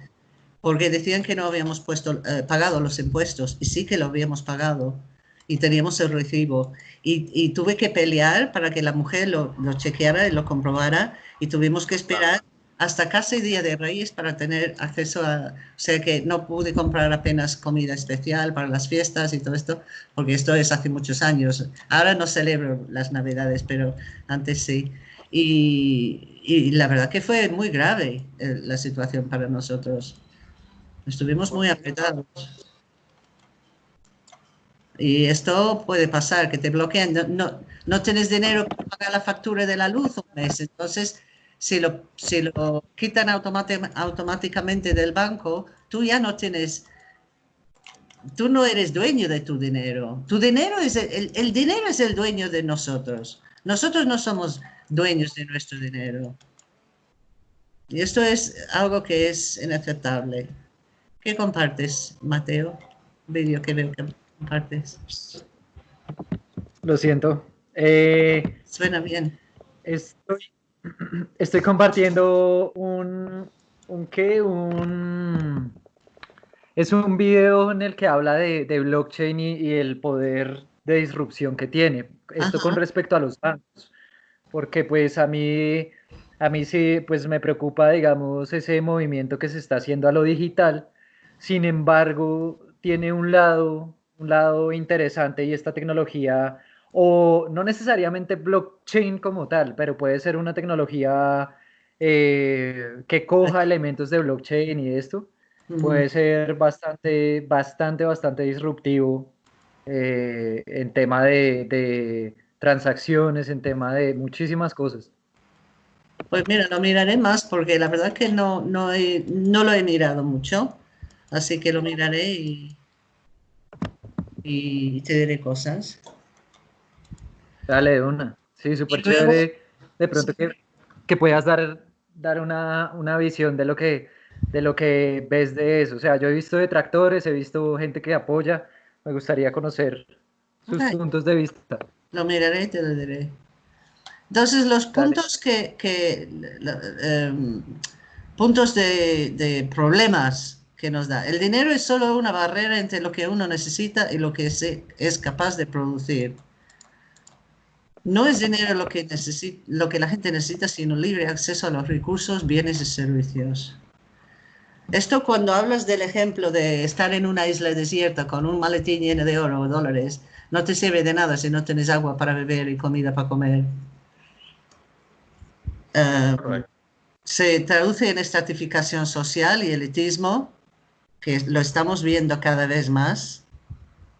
porque decían que no habíamos puesto, eh, pagado los impuestos y sí que lo habíamos pagado y teníamos el recibo. Y, tuve que pelear para que la mujer lo, lo, chequeara y lo comprobara y tuvimos que esperar hasta casi Día de Reyes para tener acceso a... O sea que no pude comprar apenas comida especial para las fiestas y todo esto, porque esto es hace muchos años. Ahora no celebro las Navidades, pero antes sí. Y, y la verdad que fue muy grave eh, la situación para nosotros. Estuvimos muy apretados. Y esto puede pasar, que te bloqueen. No, no, tienes dinero para pagar la factura de la luz un mes. Entonces, si lo, si lo quitan automáticamente del banco, tú ya no tienes, tú no eres dueño de tu dinero. Tu dinero es, el, el dinero es el dueño de nosotros. Nosotros no somos dueños de nuestro dinero. Y esto es algo que es inaceptable. ¿Qué compartes, Mateo? Vídeo que veo que compartes. Lo siento. Eh, Suena bien. Estoy, estoy compartiendo un, un qué, un es un video en el que habla de, de blockchain y, el poder de disrupción que tiene. Esto con respecto a los bancos, porque pues a mí, a mí sí, pues me preocupa, digamos, ese movimiento que se está haciendo a lo digital. Sin embargo, tiene un lado un lado interesante y esta tecnología, o no necesariamente blockchain como tal, pero puede ser una tecnología eh, que coja elementos de blockchain y esto, puede ser bastante, bastante, bastante disruptivo eh, en tema de, transacciones, en tema de muchísimas cosas. Pues mira, lo miraré más porque la verdad que no, no, no lo he mirado mucho, así que lo miraré y, y te diré cosas. Dale, una. Sí, súper chévere. De pronto que, que, puedas dar, dar una, una, visión de lo, que, de lo que ves de eso. O sea, yo he visto detractores, he visto gente que apoya. Me gustaría conocer sus puntos de vista. Lo miraré y te lo diré. Entonces, los puntos que, que em, puntos de, de problemas que nos da. El dinero es solo una barrera entre lo que uno necesita y lo que se es capaz de producir. No es dinero lo que, necesita, lo que la gente necesita, sino libre acceso a los recursos, bienes y servicios. Esto cuando hablas del ejemplo de estar en una isla desierta con un maletín lleno de oro o dólares, no te sirve de nada si no tienes agua para beber y comida para comer. eh, se traduce en estratificación social y elitismo, que lo estamos viendo cada vez más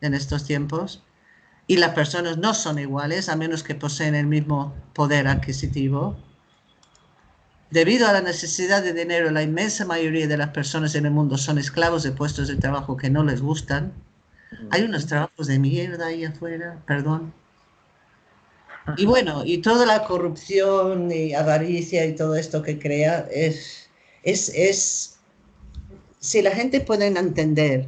en estos tiempos, y las personas no son iguales a menos que poseen el mismo poder adquisitivo. Debido a la necesidad de dinero, la inmensa mayoría de las personas en el mundo son esclavos de puestos de trabajo que no les gustan. Hay unos trabajos de mierda ahí afuera, perdón. Y bueno, y toda la corrupción y avaricia y todo esto que crea es, es, es si la gente puede entender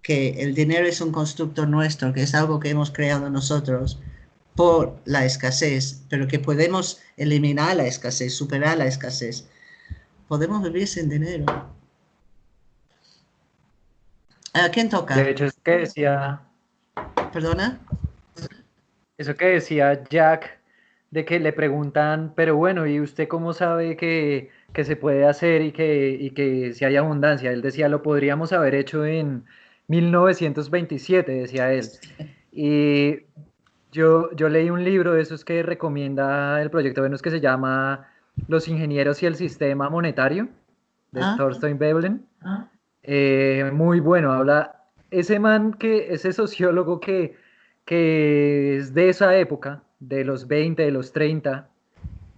que el dinero es un constructo nuestro, que es algo que hemos creado nosotros por la escasez, pero que podemos eliminar la escasez, superar la escasez. Podemos vivir sin dinero. ¿A quién toca? De hecho, es que decía... ¿Perdona? Eso que decía Jack, de que le preguntan, pero bueno, ¿y usted cómo sabe que, que se puede hacer y que, y que si hay abundancia? Él decía, lo podríamos haber hecho en 1927, decía él. Y yo, yo leí un libro de esos que recomienda el proyecto Venus que se llama Los ingenieros y el sistema monetario, de ah. Thorstein Veblen. Ah. Eh, muy bueno, habla ese man que, ese sociólogo que, que es de esa época, de los 20, de los 30,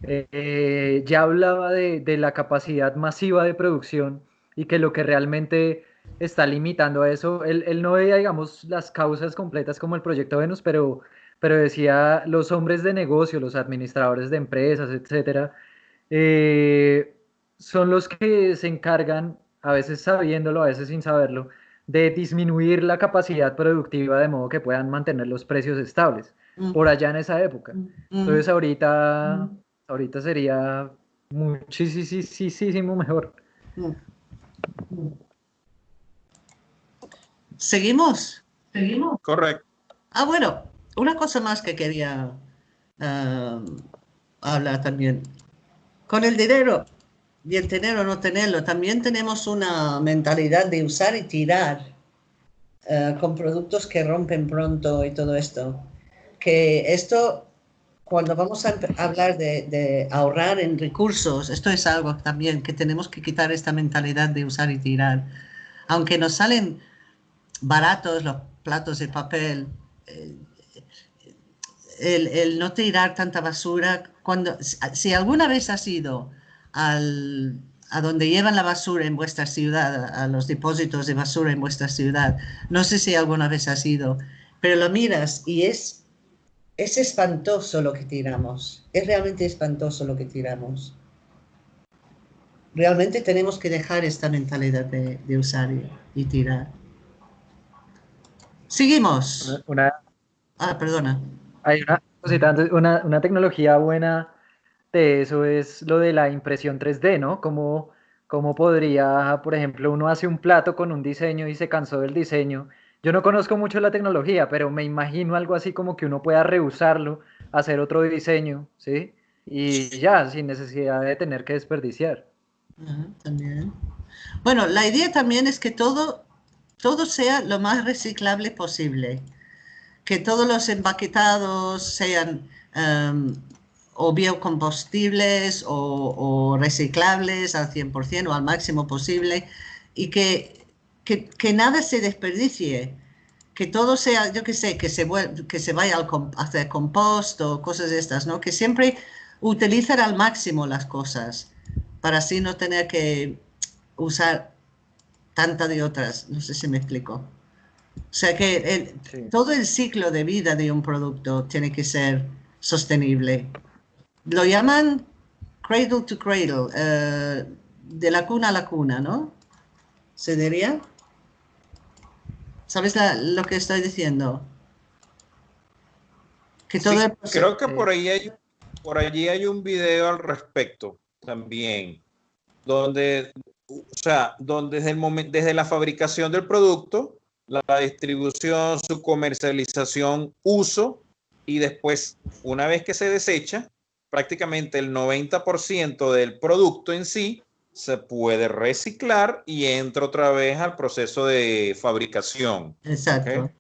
eh, ya hablaba de, de, la capacidad masiva de producción y que lo que realmente está limitando a eso. Él, no veía, digamos, las causas completas como el proyecto Venus, pero, pero decía los hombres de negocio, los administradores de empresas, etcétera, eh, son los que se encargan, a veces sabiéndolo, a veces sin saberlo, de disminuir la capacidad productiva de modo que puedan mantener los precios estables, mm. por allá en esa época. Mm. Entonces ahorita, mm. Ahorita sería muchísimo mejor. ¿Seguimos? ¿Seguimos? Correcto. Ah, bueno, una cosa más que quería ah, hablar también. Con el dinero, y el tener o no tenerlo, también tenemos una mentalidad de usar y tirar ah, con productos que rompen pronto y todo esto. Que esto, cuando vamos a hablar de, de ahorrar en recursos, esto es algo también que tenemos que quitar esta mentalidad de usar y tirar. Aunque nos salen baratos los platos de papel, eh, el, no tirar tanta basura. Cuando, si alguna vez has ido al, a donde llevan la basura en vuestra ciudad, a los depósitos de basura en vuestra ciudad, no sé si alguna vez has ido, pero lo miras y es, es espantoso lo que tiramos, es realmente espantoso lo que tiramos. Realmente tenemos que dejar esta mentalidad de, usar y tirar. Seguimos. Una, ah, perdona. Hay una cosita, una, una tecnología buena de eso es lo de la impresión 3D, ¿no? Como, como podría, por ejemplo, uno hace un plato con un diseño y se cansó del diseño. Yo no conozco mucho la tecnología, pero me imagino algo así como que uno pueda reusarlo, hacer otro diseño, ¿sí? Y ya, sin necesidad de tener que desperdiciar. también. Bueno, la idea también es que todo todo sea lo más reciclable posible, que todos los empaquetados sean um, o biocombustibles o, reciclables al 100% o al máximo posible y que, que, nada se desperdicie, que todo sea, yo que sé, que se, que se vaya al hacer compost o cosas de estas, ¿no? Que siempre utilizar al máximo las cosas para así no tener que usar tanta de otras. No sé si me explico. O sea que todo el ciclo de vida de un producto tiene que ser sostenible. Lo llaman cradle to cradle, eh, de la cuna a la cuna, ¿no? ¿Se diría? ¿Sabes lo que estoy diciendo? Que todo creo que por ahí hay por allí hay un video al respecto también, donde o sea, donde desde, el momento, desde la fabricación del producto, la distribución, su comercialización, uso y después, una vez que se desecha, prácticamente el 90% del producto en sí se puede reciclar y entra otra vez al proceso de fabricación. Exacto.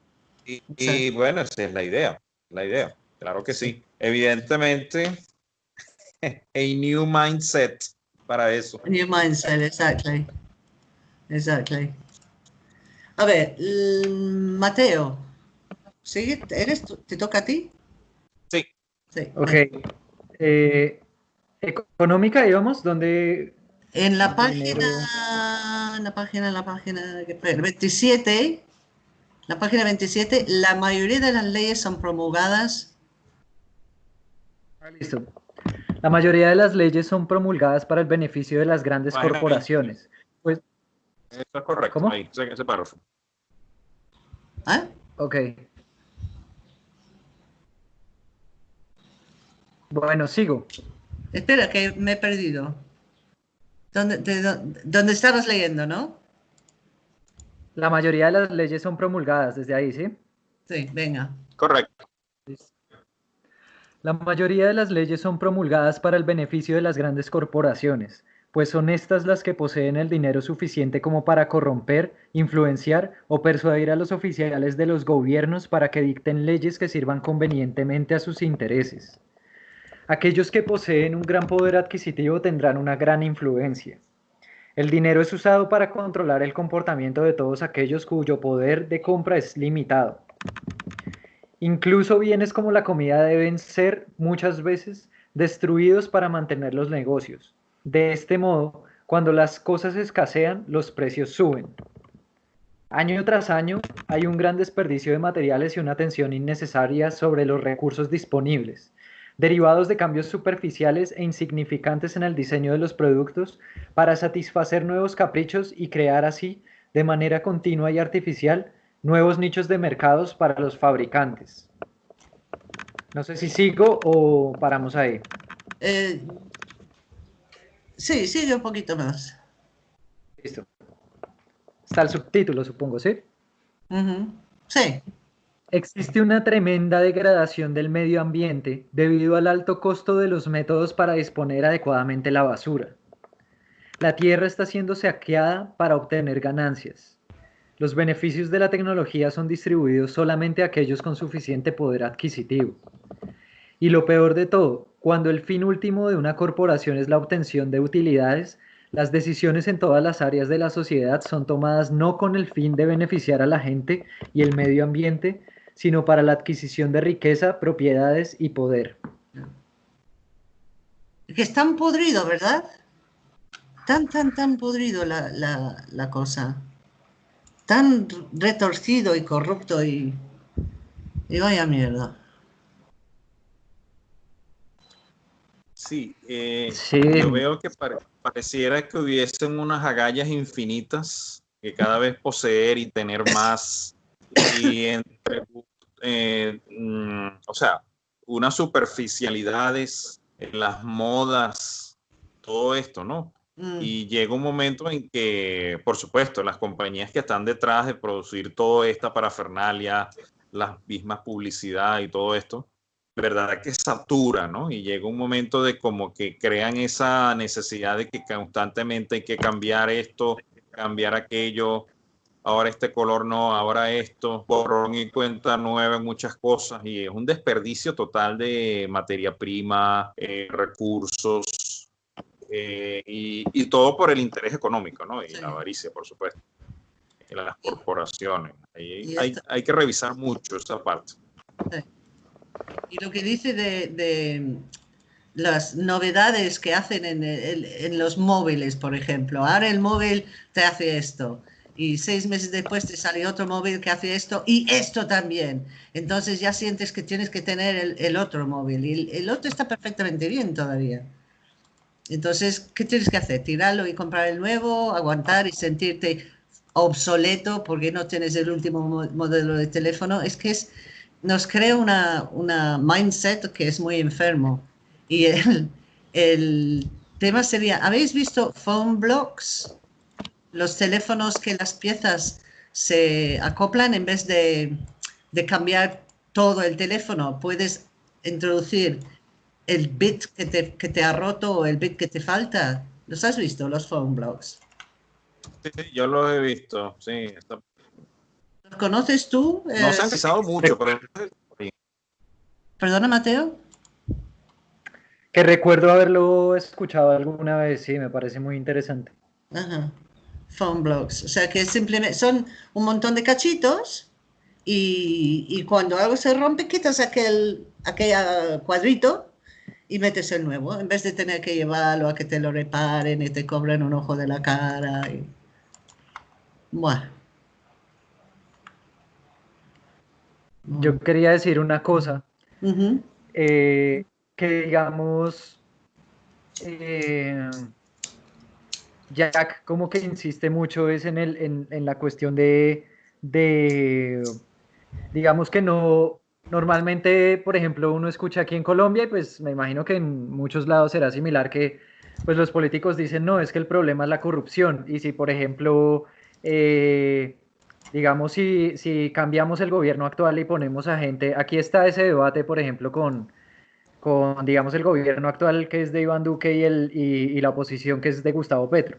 Y, bueno, esa es la idea, la idea. Claro que sí. Evidentemente, a new mindset para eso. New mindset, exactly. Exactly. A ver, Mateo, ¿sigue? ¿Eres ¿Te toca a ti? Sí. Sí. Ok. Eh, económica, digamos, donde... En la página, en la página, en la página 27, la página 27, la mayoría de las leyes son promulgadas. Ah, listo. La mayoría de las leyes son promulgadas para el beneficio de las grandes corporaciones. Pues, Eso es correcto, ¿Cómo? ahí, ese párrafo. ¿Ah? Ok. Bueno, sigo. Espera, que me he perdido. ¿Dónde, estabas leyendo, no? La mayoría de las leyes son promulgadas desde ahí, ¿sí? Sí, venga. Correcto. La mayoría de las leyes son promulgadas para el beneficio de las grandes corporaciones, pues son estas las que poseen el dinero suficiente como para corromper, influenciar o persuadir a los oficiales de los gobiernos para que dicten leyes que sirvan convenientemente a sus intereses. Aquellos que poseen un gran poder adquisitivo tendrán una gran influencia. El dinero es usado para controlar el comportamiento de todos aquellos cuyo poder de compra es limitado. Incluso bienes como la comida deben ser muchas veces destruidos para mantener los negocios. De este modo, cuando las cosas escasean, los precios suben. Año tras año hay un gran desperdicio de materiales y una tensión innecesaria sobre los recursos disponibles derivados de cambios superficiales e insignificantes en el diseño de los productos para satisfacer nuevos caprichos y crear así, de manera continua y artificial, nuevos nichos de mercados para los fabricantes. No sé si sigo o paramos ahí. Eh, sí, sigue un poquito más. Listo. Está el subtítulo, supongo, ¿sí? Sí. Existe una tremenda degradación del medio ambiente debido al alto costo de los métodos para disponer adecuadamente la basura. La tierra está siendo saqueada para obtener ganancias. Los beneficios de la tecnología son distribuidos solamente a aquellos con suficiente poder adquisitivo. Y lo peor de todo, cuando el fin último de una corporación es la obtención de utilidades, las decisiones en todas las áreas de la sociedad son tomadas no con el fin de beneficiar a la gente y el medio ambiente, sino para la adquisición de riqueza, propiedades y poder. Que es tan podrido, ¿verdad? Tan, tan, tan podrido la, cosa. Tan retorcido y corrupto y, y vaya mierda. Sí, eh, yo veo que pareciera que hubiesen unas agallas infinitas que cada vez poseer y tener más y entre eh, mm, o sea, unas superficialidades en las modas, todo esto, ¿no? Mm. Y llega un momento en que, por supuesto, las compañías que están detrás de producir toda esta parafernalia, las mismas publicidad y todo esto, verdad que satura, ¿no? Y llega un momento de como que crean esa necesidad de que constantemente hay que cambiar esto, cambiar aquello, ahora este color no, ahora esto, borrón y cuenta nueva en muchas cosas y es un desperdicio total de materia prima, eh, recursos eh, y, todo por el interés económico, ¿no? Y la avaricia, por supuesto. Y las corporaciones. hay, que revisar mucho esa parte. Y lo que dice de, las novedades que hacen en, en, los móviles, por ejemplo. Ahora el móvil te hace esto y seis meses después te sale otro móvil que hace esto y esto también. Entonces ya sientes que tienes que tener el, otro móvil y el, otro está perfectamente bien todavía. Entonces, ¿qué tienes que hacer? ¿Tirarlo y comprar el nuevo? ¿Aguantar y sentirte obsoleto porque no tienes el último modelo de teléfono? Es que es, nos crea una, una mindset que es muy enfermo. Y el, el tema sería, ¿habéis visto phone blocks? Los teléfonos que las piezas se acoplan en vez de, cambiar todo el teléfono, puedes introducir el bit que te, ha roto o el bit que te falta. ¿Los has visto, los phone blocks? Sí, yo los he visto, sí. ¿Los conoces tú? No se han mucho, pero... Perdona, Mateo. Que recuerdo haberlo escuchado alguna vez, sí, me parece muy interesante. Ajá. Phone blocks. O sea que simplemente son un montón de cachitos y, y cuando algo se rompe quitas aquel, aquel cuadrito y metes el nuevo, en vez de tener que llevarlo a que te lo reparen y te cobren un ojo de la cara. Y... Bueno. Yo quería decir una cosa. Eh, que digamos, eh, Jack como que insiste mucho es en, el, en, en la cuestión de, de, digamos que no, normalmente, por ejemplo, uno escucha aquí en Colombia y pues me imagino que en muchos lados será similar que pues los políticos dicen, no, es que el problema es la corrupción. Y si, por ejemplo, eh, digamos, si, si cambiamos el gobierno actual y ponemos a gente, aquí está ese debate, por ejemplo, con, con digamos, el gobierno actual que es de Iván Duque y, el, y, y la oposición que es de Gustavo Petro.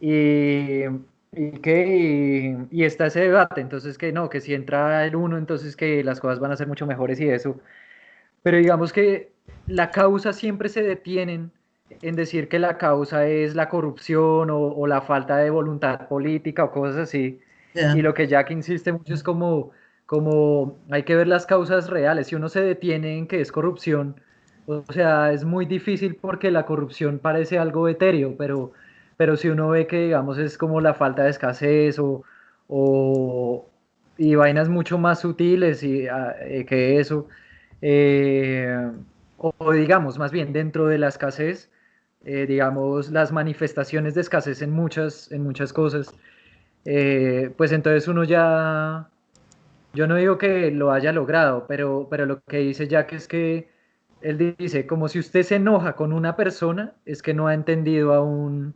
Y, y que, y, está ese debate, entonces que no, que si entra el uno, entonces que las cosas van a ser mucho mejores y eso. Pero digamos que la causa siempre se detienen en decir que la causa es la corrupción o, o la falta de voluntad política o cosas así. Y lo que Jack insiste mucho es como, como hay que ver las causas reales. Si uno se detiene en que es corrupción, o sea, es muy difícil porque la corrupción parece algo etéreo, pero, pero si uno ve que, digamos, es como la falta de escasez o, o y vainas mucho más sutiles y, ah, eh, que eso, eh, o, o digamos, más bien dentro de la escasez, eh, digamos, las manifestaciones de escasez en muchas, en muchas cosas, eh, pues entonces uno ya, yo no digo que lo haya logrado, pero, pero lo que dice Jack es que él dice, como si usted se enoja con una persona, es que no ha entendido aún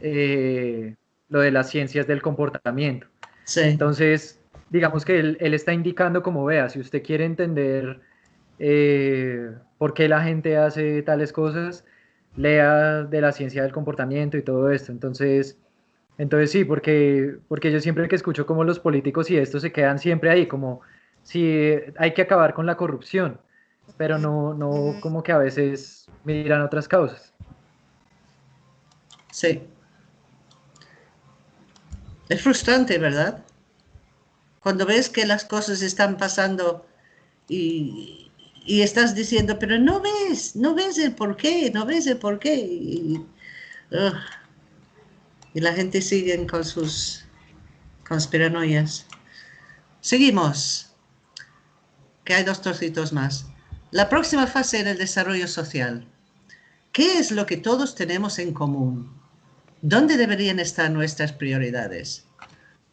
eh, lo de las ciencias del comportamiento. Sí. Entonces, digamos que él, él está indicando como vea, si usted quiere entender eh, por qué la gente hace tales cosas, lea de la ciencia del comportamiento y todo esto. Entonces, entonces sí, porque, porque yo siempre que escucho como los políticos y esto se quedan siempre ahí, como si hay que acabar con la corrupción, pero no, no como que a veces miran otras causas. Sí. Es frustrante, ¿verdad? Cuando ves que las cosas están pasando y, y estás diciendo, pero no ves, no ves el por qué, no ves el por qué. Y, y la gente sigue con sus conspiranoias. Seguimos, que hay dos trocitos más. La próxima fase en el desarrollo social. ¿Qué es lo que todos tenemos en común? ¿Dónde deberían estar nuestras prioridades?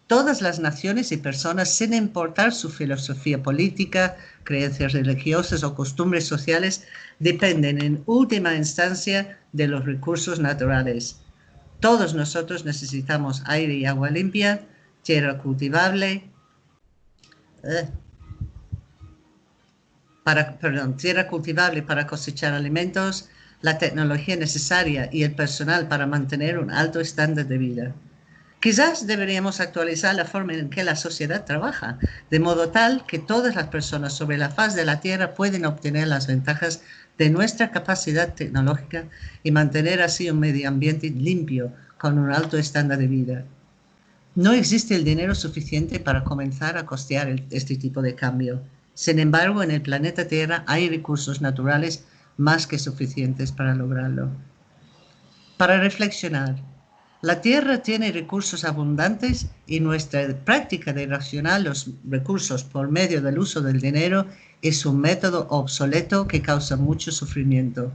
Todas las naciones y personas, sin importar su filosofía política, creencias religiosas o costumbres sociales, dependen en última instancia de los recursos naturales. Todos nosotros necesitamos aire y agua limpia, tierra cultivable, eh, para, perdón, tierra cultivable para cosechar alimentos, la tecnología necesaria y el personal para mantener un alto estándar de vida. Quizás deberíamos actualizar la forma en que la sociedad trabaja, de modo tal que todas las personas sobre la faz de la Tierra pueden obtener las ventajas de nuestra capacidad tecnológica y mantener así un medio ambiente limpio con un alto estándar de vida. No existe el dinero suficiente para comenzar a costear este tipo de cambio. Sin embargo, en el planeta Tierra hay recursos naturales más que suficientes para lograrlo. Para reflexionar, la Tierra tiene recursos abundantes y nuestra práctica de racionar los recursos por medio del uso del dinero es un método obsoleto que causa mucho sufrimiento.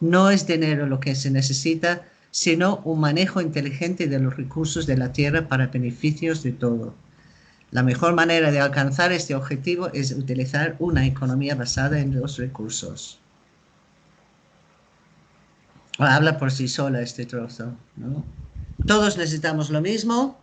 No es dinero lo que se necesita, sino un manejo inteligente de los recursos de la Tierra para beneficios de todo. La mejor manera de alcanzar este objetivo es utilizar una economía basada en los recursos. Habla por sí sola este trozo. ¿no? Todos necesitamos lo mismo,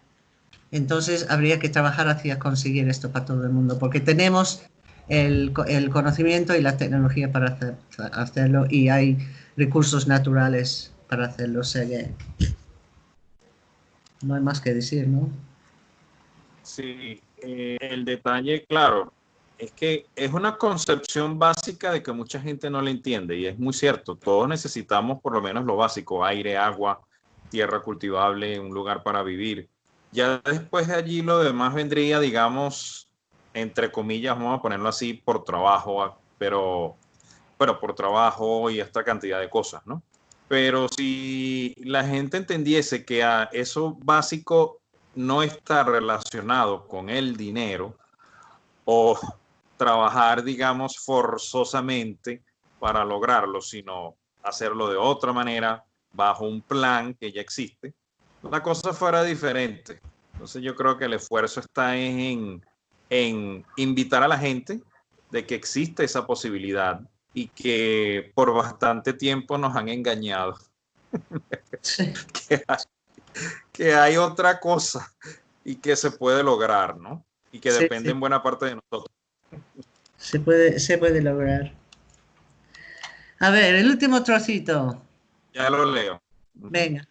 entonces habría que trabajar hacia conseguir esto para todo el mundo, porque tenemos el, conocimiento y la tecnología para hacer, hacerlo y hay recursos naturales para hacerlo. O que no hay más que decir, ¿no? Sí, eh, el detalle, claro, es que es una concepción básica de que mucha gente no le entiende y es muy cierto. Todos necesitamos por lo menos lo básico, aire, agua, tierra cultivable, un lugar para vivir. Ya después de allí lo demás vendría, digamos, entre comillas, vamos a ponerlo así, por trabajo, pero, pero por trabajo y esta cantidad de cosas, ¿no? Pero si la gente entendiese que a eso básico no está relacionado con el dinero o trabajar, digamos, forzosamente para lograrlo, sino hacerlo de otra manera, bajo un plan que ya existe, la cosa fuera diferente. Entonces yo creo que el esfuerzo está en, en invitar a la gente de que existe esa posibilidad y que por bastante tiempo nos han engañado. que, hay, otra cosa y que se puede lograr, ¿no? Y que depende en buena parte de nosotros. Se puede, se puede lograr. A ver, el último trocito. Ya lo leo. Venga.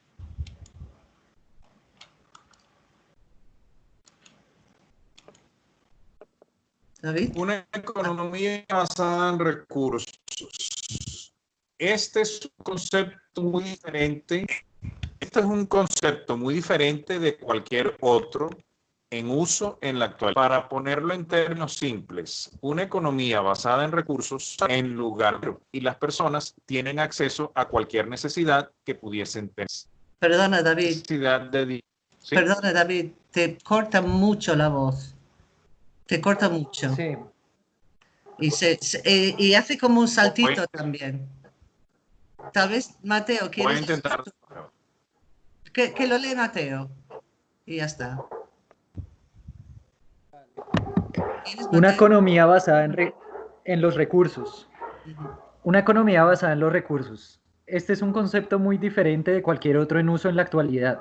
David. Una economía basada en recursos. Este es un concepto muy diferente. Este es un concepto muy diferente de cualquier otro en uso en la actualidad. Para ponerlo en términos simples, una economía basada en recursos en lugar de, y las personas tienen acceso a cualquier necesidad que pudiesen tener. Perdona, David. Perdona, David, te corta mucho la voz. Te corta mucho. Sí. Y, se, eh, y hace como un saltito también. Tal vez, Mateo, ¿quieres? Voy a intentar. Que, que lo lee Mateo. Y ya está. Una economía basada en, en los recursos. Una economía basada en los recursos. Este es un concepto muy diferente de cualquier otro en uso en la actualidad.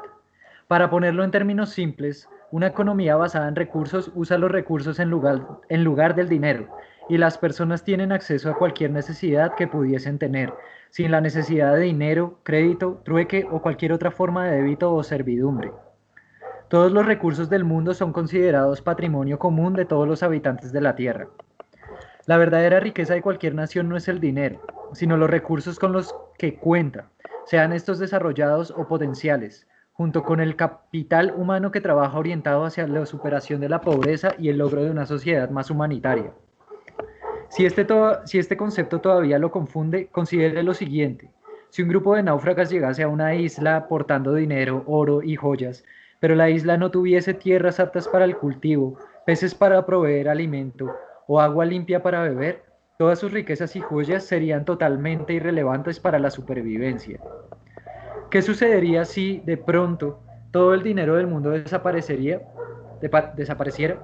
Para ponerlo en términos simples, una economía basada en recursos usa los recursos en lugar, en lugar del dinero y las personas tienen acceso a cualquier necesidad que pudiesen tener, sin la necesidad de dinero, crédito, trueque o cualquier otra forma de débito o servidumbre. Todos los recursos del mundo son considerados patrimonio común de todos los habitantes de la Tierra. La verdadera riqueza de cualquier nación no es el dinero, sino los recursos con los que cuenta, sean estos desarrollados o potenciales, junto con el capital humano que trabaja orientado hacia la superación de la pobreza y el logro de una sociedad más humanitaria. Si este, si este concepto todavía lo confunde, considere lo siguiente. Si un grupo de náufragas llegase a una isla portando dinero, oro y joyas, pero la isla no tuviese tierras aptas para el cultivo, peces para proveer alimento o agua limpia para beber, todas sus riquezas y joyas serían totalmente irrelevantes para la supervivencia. ¿Qué sucedería si de pronto todo el dinero del mundo desaparecería, desapareciera,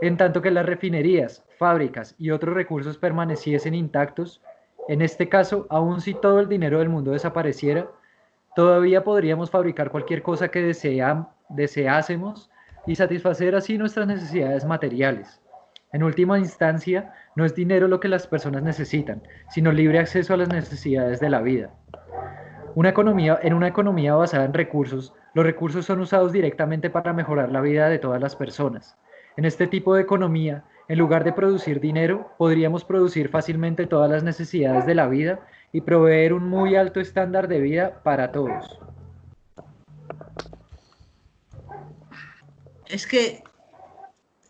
en tanto que las refinerías, fábricas y otros recursos permaneciesen intactos? En este caso, aun si todo el dinero del mundo desapareciera, todavía podríamos fabricar cualquier cosa que deseásemos y satisfacer así nuestras necesidades materiales. En última instancia, no es dinero lo que las personas necesitan, sino libre acceso a las necesidades de la vida. Una economía, en una economía basada en recursos, los recursos son usados directamente para mejorar la vida de todas las personas. En este tipo de economía, en lugar de producir dinero, podríamos producir fácilmente todas las necesidades de la vida y proveer un muy alto estándar de vida para todos. es que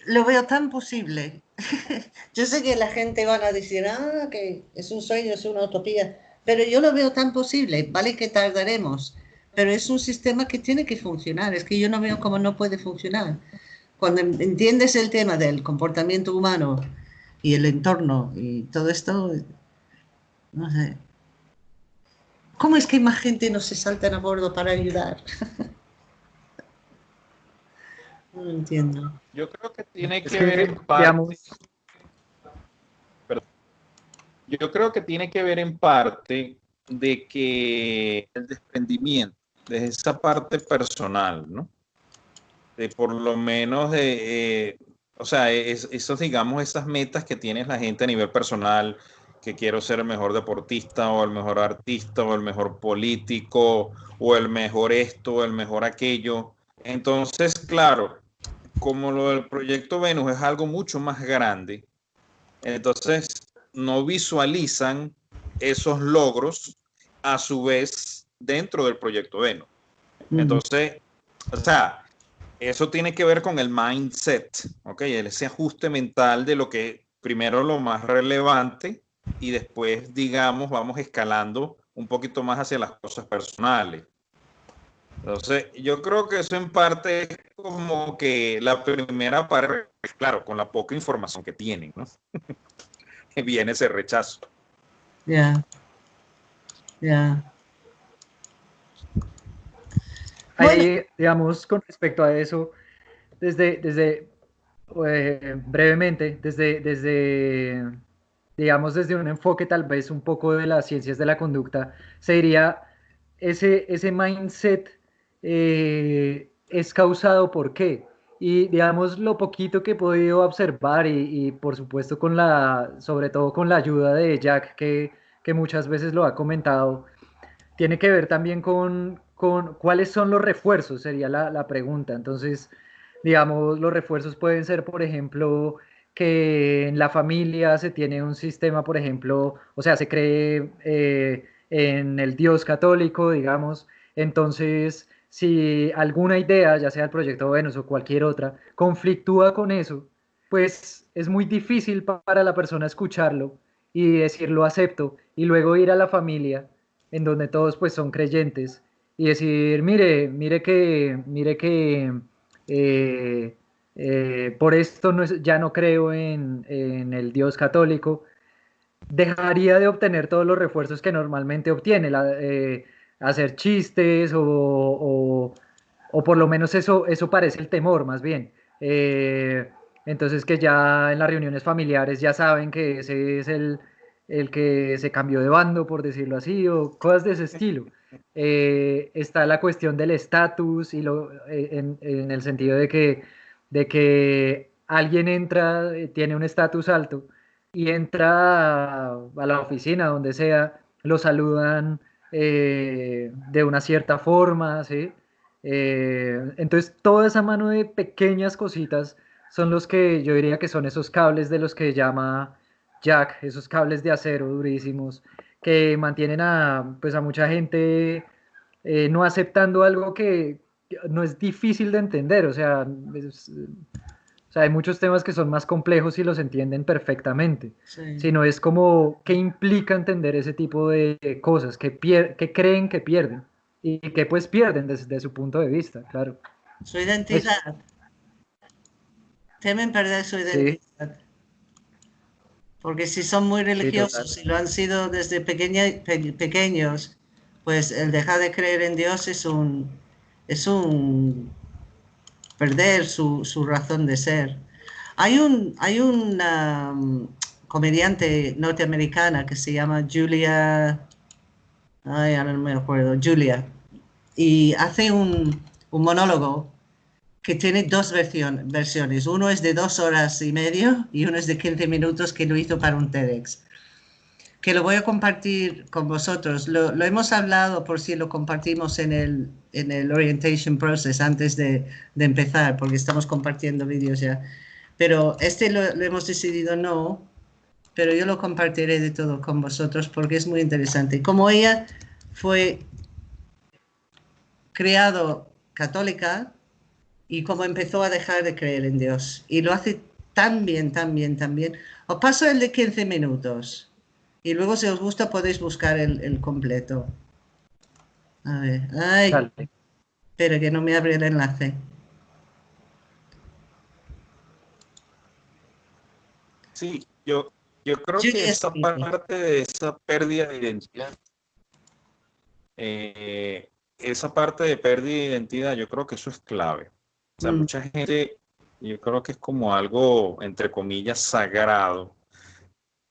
lo veo tan posible. yo sé que la gente va a decir, ah, que es un sueño, es una utopía, pero yo lo veo tan posible, vale que tardaremos, pero es un sistema que tiene que funcionar, es que yo no veo cómo no puede funcionar. Cuando entiendes el tema del comportamiento humano y el entorno y todo esto, no sé. ¿Cómo es que más gente no se salta a bordo para ayudar? No entiendo. Yo creo que tiene que, ver en parte. Yo creo que tiene que ver en parte de que el desprendimiento de esa parte personal, ¿no? Por lo menos de, eh, o sea, esos, digamos, esas metas que tiene la gente a nivel personal, que quiero ser el mejor deportista o el mejor artista o el mejor político o el mejor esto o el mejor aquello. Entonces, claro, como lo del proyecto Venus es algo mucho más grande, Entonces, no visualizan esos logros a su vez dentro del proyecto Veno. Entonces, o sea, eso tiene que ver con el mindset, ¿ok? Ese ajuste mental de lo que primero lo más relevante y después, digamos, vamos escalando un poquito más hacia las cosas personales. Entonces, yo creo que eso en parte es como que la primera parte, claro, con la poca información que tienen, ¿no? Viene ese rechazo. Ya. Ya. Ahí, digamos, con respecto a eso, desde, desde eh, brevemente, desde, desde, digamos, desde un enfoque tal vez un poco de las ciencias de la conducta, se diría, ese, ese mindset eh, es causado por qué. Y digamos, lo poquito que he podido observar y, y, por supuesto con la, sobre todo con la ayuda de Jack, que, que muchas veces lo ha comentado, tiene que ver también con, con cuáles son los refuerzos, sería la, la, pregunta. Entonces, digamos, los refuerzos pueden ser, por ejemplo, que en la familia se tiene un sistema, por ejemplo, o sea, se cree eh, en el Dios católico, digamos, entonces, si alguna idea, ya sea el proyecto Venus o cualquier otra, conflictúa con eso, pues es muy difícil para la persona escucharlo y decirlo acepto y luego ir a la familia en donde todos pues son creyentes y decir, mire, mire que, mire que eh, eh, por esto no es, ya no creo en, el Dios católico, dejaría de obtener todos los refuerzos que normalmente obtiene, eh, hacer chistes o, o, o, por lo menos eso, eso parece el temor más bien. Entonces que ya en las reuniones familiares ya saben que ese es el, el que se cambió de bando, por decirlo así, o cosas de ese estilo. Eh, está la cuestión del estatus y lo, eh, en, el sentido de que, de que alguien entra, eh, tiene un estatus alto y entra a, la oficina, donde sea, lo saludan de una cierta forma, ¿sí? Entonces, toda esa mano de pequeñas cositas son los que yo diría que son esos cables de los que llama Jack, esos cables de acero durísimos, que mantienen a, pues a mucha gente eh, no aceptando algo que no es difícil de entender, o sea, es, o sea, hay muchos temas que son más complejos y los entienden perfectamente, sí. sino es como qué implica entender ese tipo de cosas, que, que creen que pierden y que pues pierden desde su punto de vista, claro. Su identidad. Temen perder su identidad. Sí. Porque si son muy religiosos y sí, lo han sido desde pequeña, pe, pequeños, pues el dejar de creer en Dios es un, es un perder su, su razón de ser. Hay un, hay una um, comediante norteamericana que se llama Julia, ay, ahora no me acuerdo, Julia, y hace un, un monólogo que tiene dos versión, versiones. Uno es de dos horas y medio y uno es de 15 minutos que lo hizo para un TEDx. Que lo voy a compartir con vosotros. Lo, lo hemos hablado por si lo compartimos en el, en el orientation process antes de, de empezar, porque estamos compartiendo vídeos ya. Pero este lo, hemos decidido no, pero yo lo compartiré de todo con vosotros porque es muy interesante. Como ella fue creado católica, y cómo empezó a dejar de creer en Dios. Y lo hace tan bien, tan bien, tan bien. Os paso el de 15 minutos. Y luego, si os gusta, podéis buscar el, el completo. A ver. Ay. Dale. Espera, que no me abre el enlace. Sí, yo, yo creo yo que esa parte de esa pérdida de identidad, eh, esa parte de pérdida de identidad, yo creo que eso es clave. O sea, mm. mucha gente, yo creo que es como algo, entre comillas, sagrado.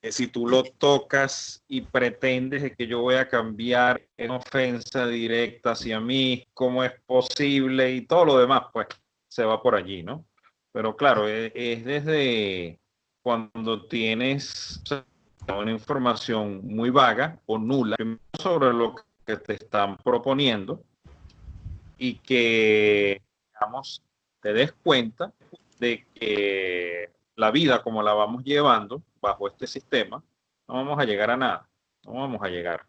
Que si tú lo tocas y pretendes que yo voy a cambiar en ofensa directa hacia mí, cómo es posible y todo lo demás, pues se va por allí, ¿no? Pero claro, es, es desde cuando tienes una información muy vaga o nula sobre lo que te están proponiendo y que, digamos, te des cuenta de que la vida como la vamos llevando bajo este sistema, no vamos a llegar a nada, no vamos a llegar.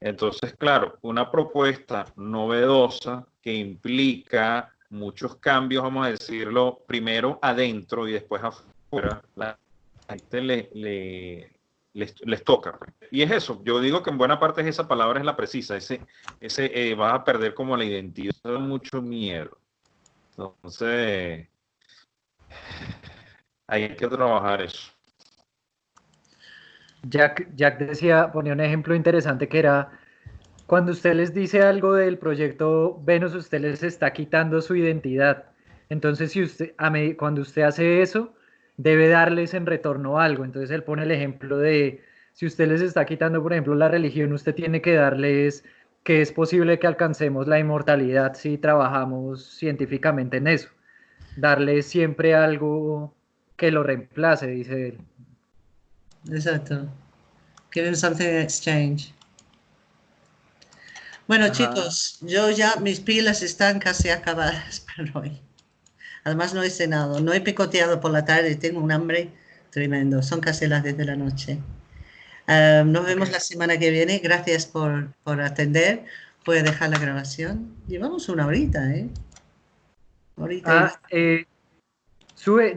Entonces, claro, una propuesta novedosa que implica muchos cambios, vamos a decirlo, primero adentro y después afuera, la gente le, les, toca. Y es eso, yo digo que en buena parte esa palabra es la precisa, ese, ese eh, vas a perder como la identidad, mucho miedo. Entonces, hay que trabajar eso. Jack, Jack decía, ponía un ejemplo interesante que era cuando usted les dice algo del proyecto Venus, usted les está quitando su identidad. Entonces, si usted, a cuando usted hace eso, debe darles en retorno algo. Entonces, él pone el ejemplo de, si usted les está quitando, por ejemplo, la religión, usted tiene que darles que es posible que alcancemos la inmortalidad si trabajamos científicamente en eso. Darles siempre algo que lo reemplace, dice él. Exacto. Give him something in exchange. Bueno, chicos, yo ya mis pilas están casi acabadas para hoy. Además no he cenado, no he picoteado por la tarde, tengo un hambre tremendo. Son casi las 10 de la noche. Ah, nos vemos la semana que viene. Gracias por, por atender. Puede dejar la grabación. Llevamos una horita, ¿eh? Ah, eh, sube.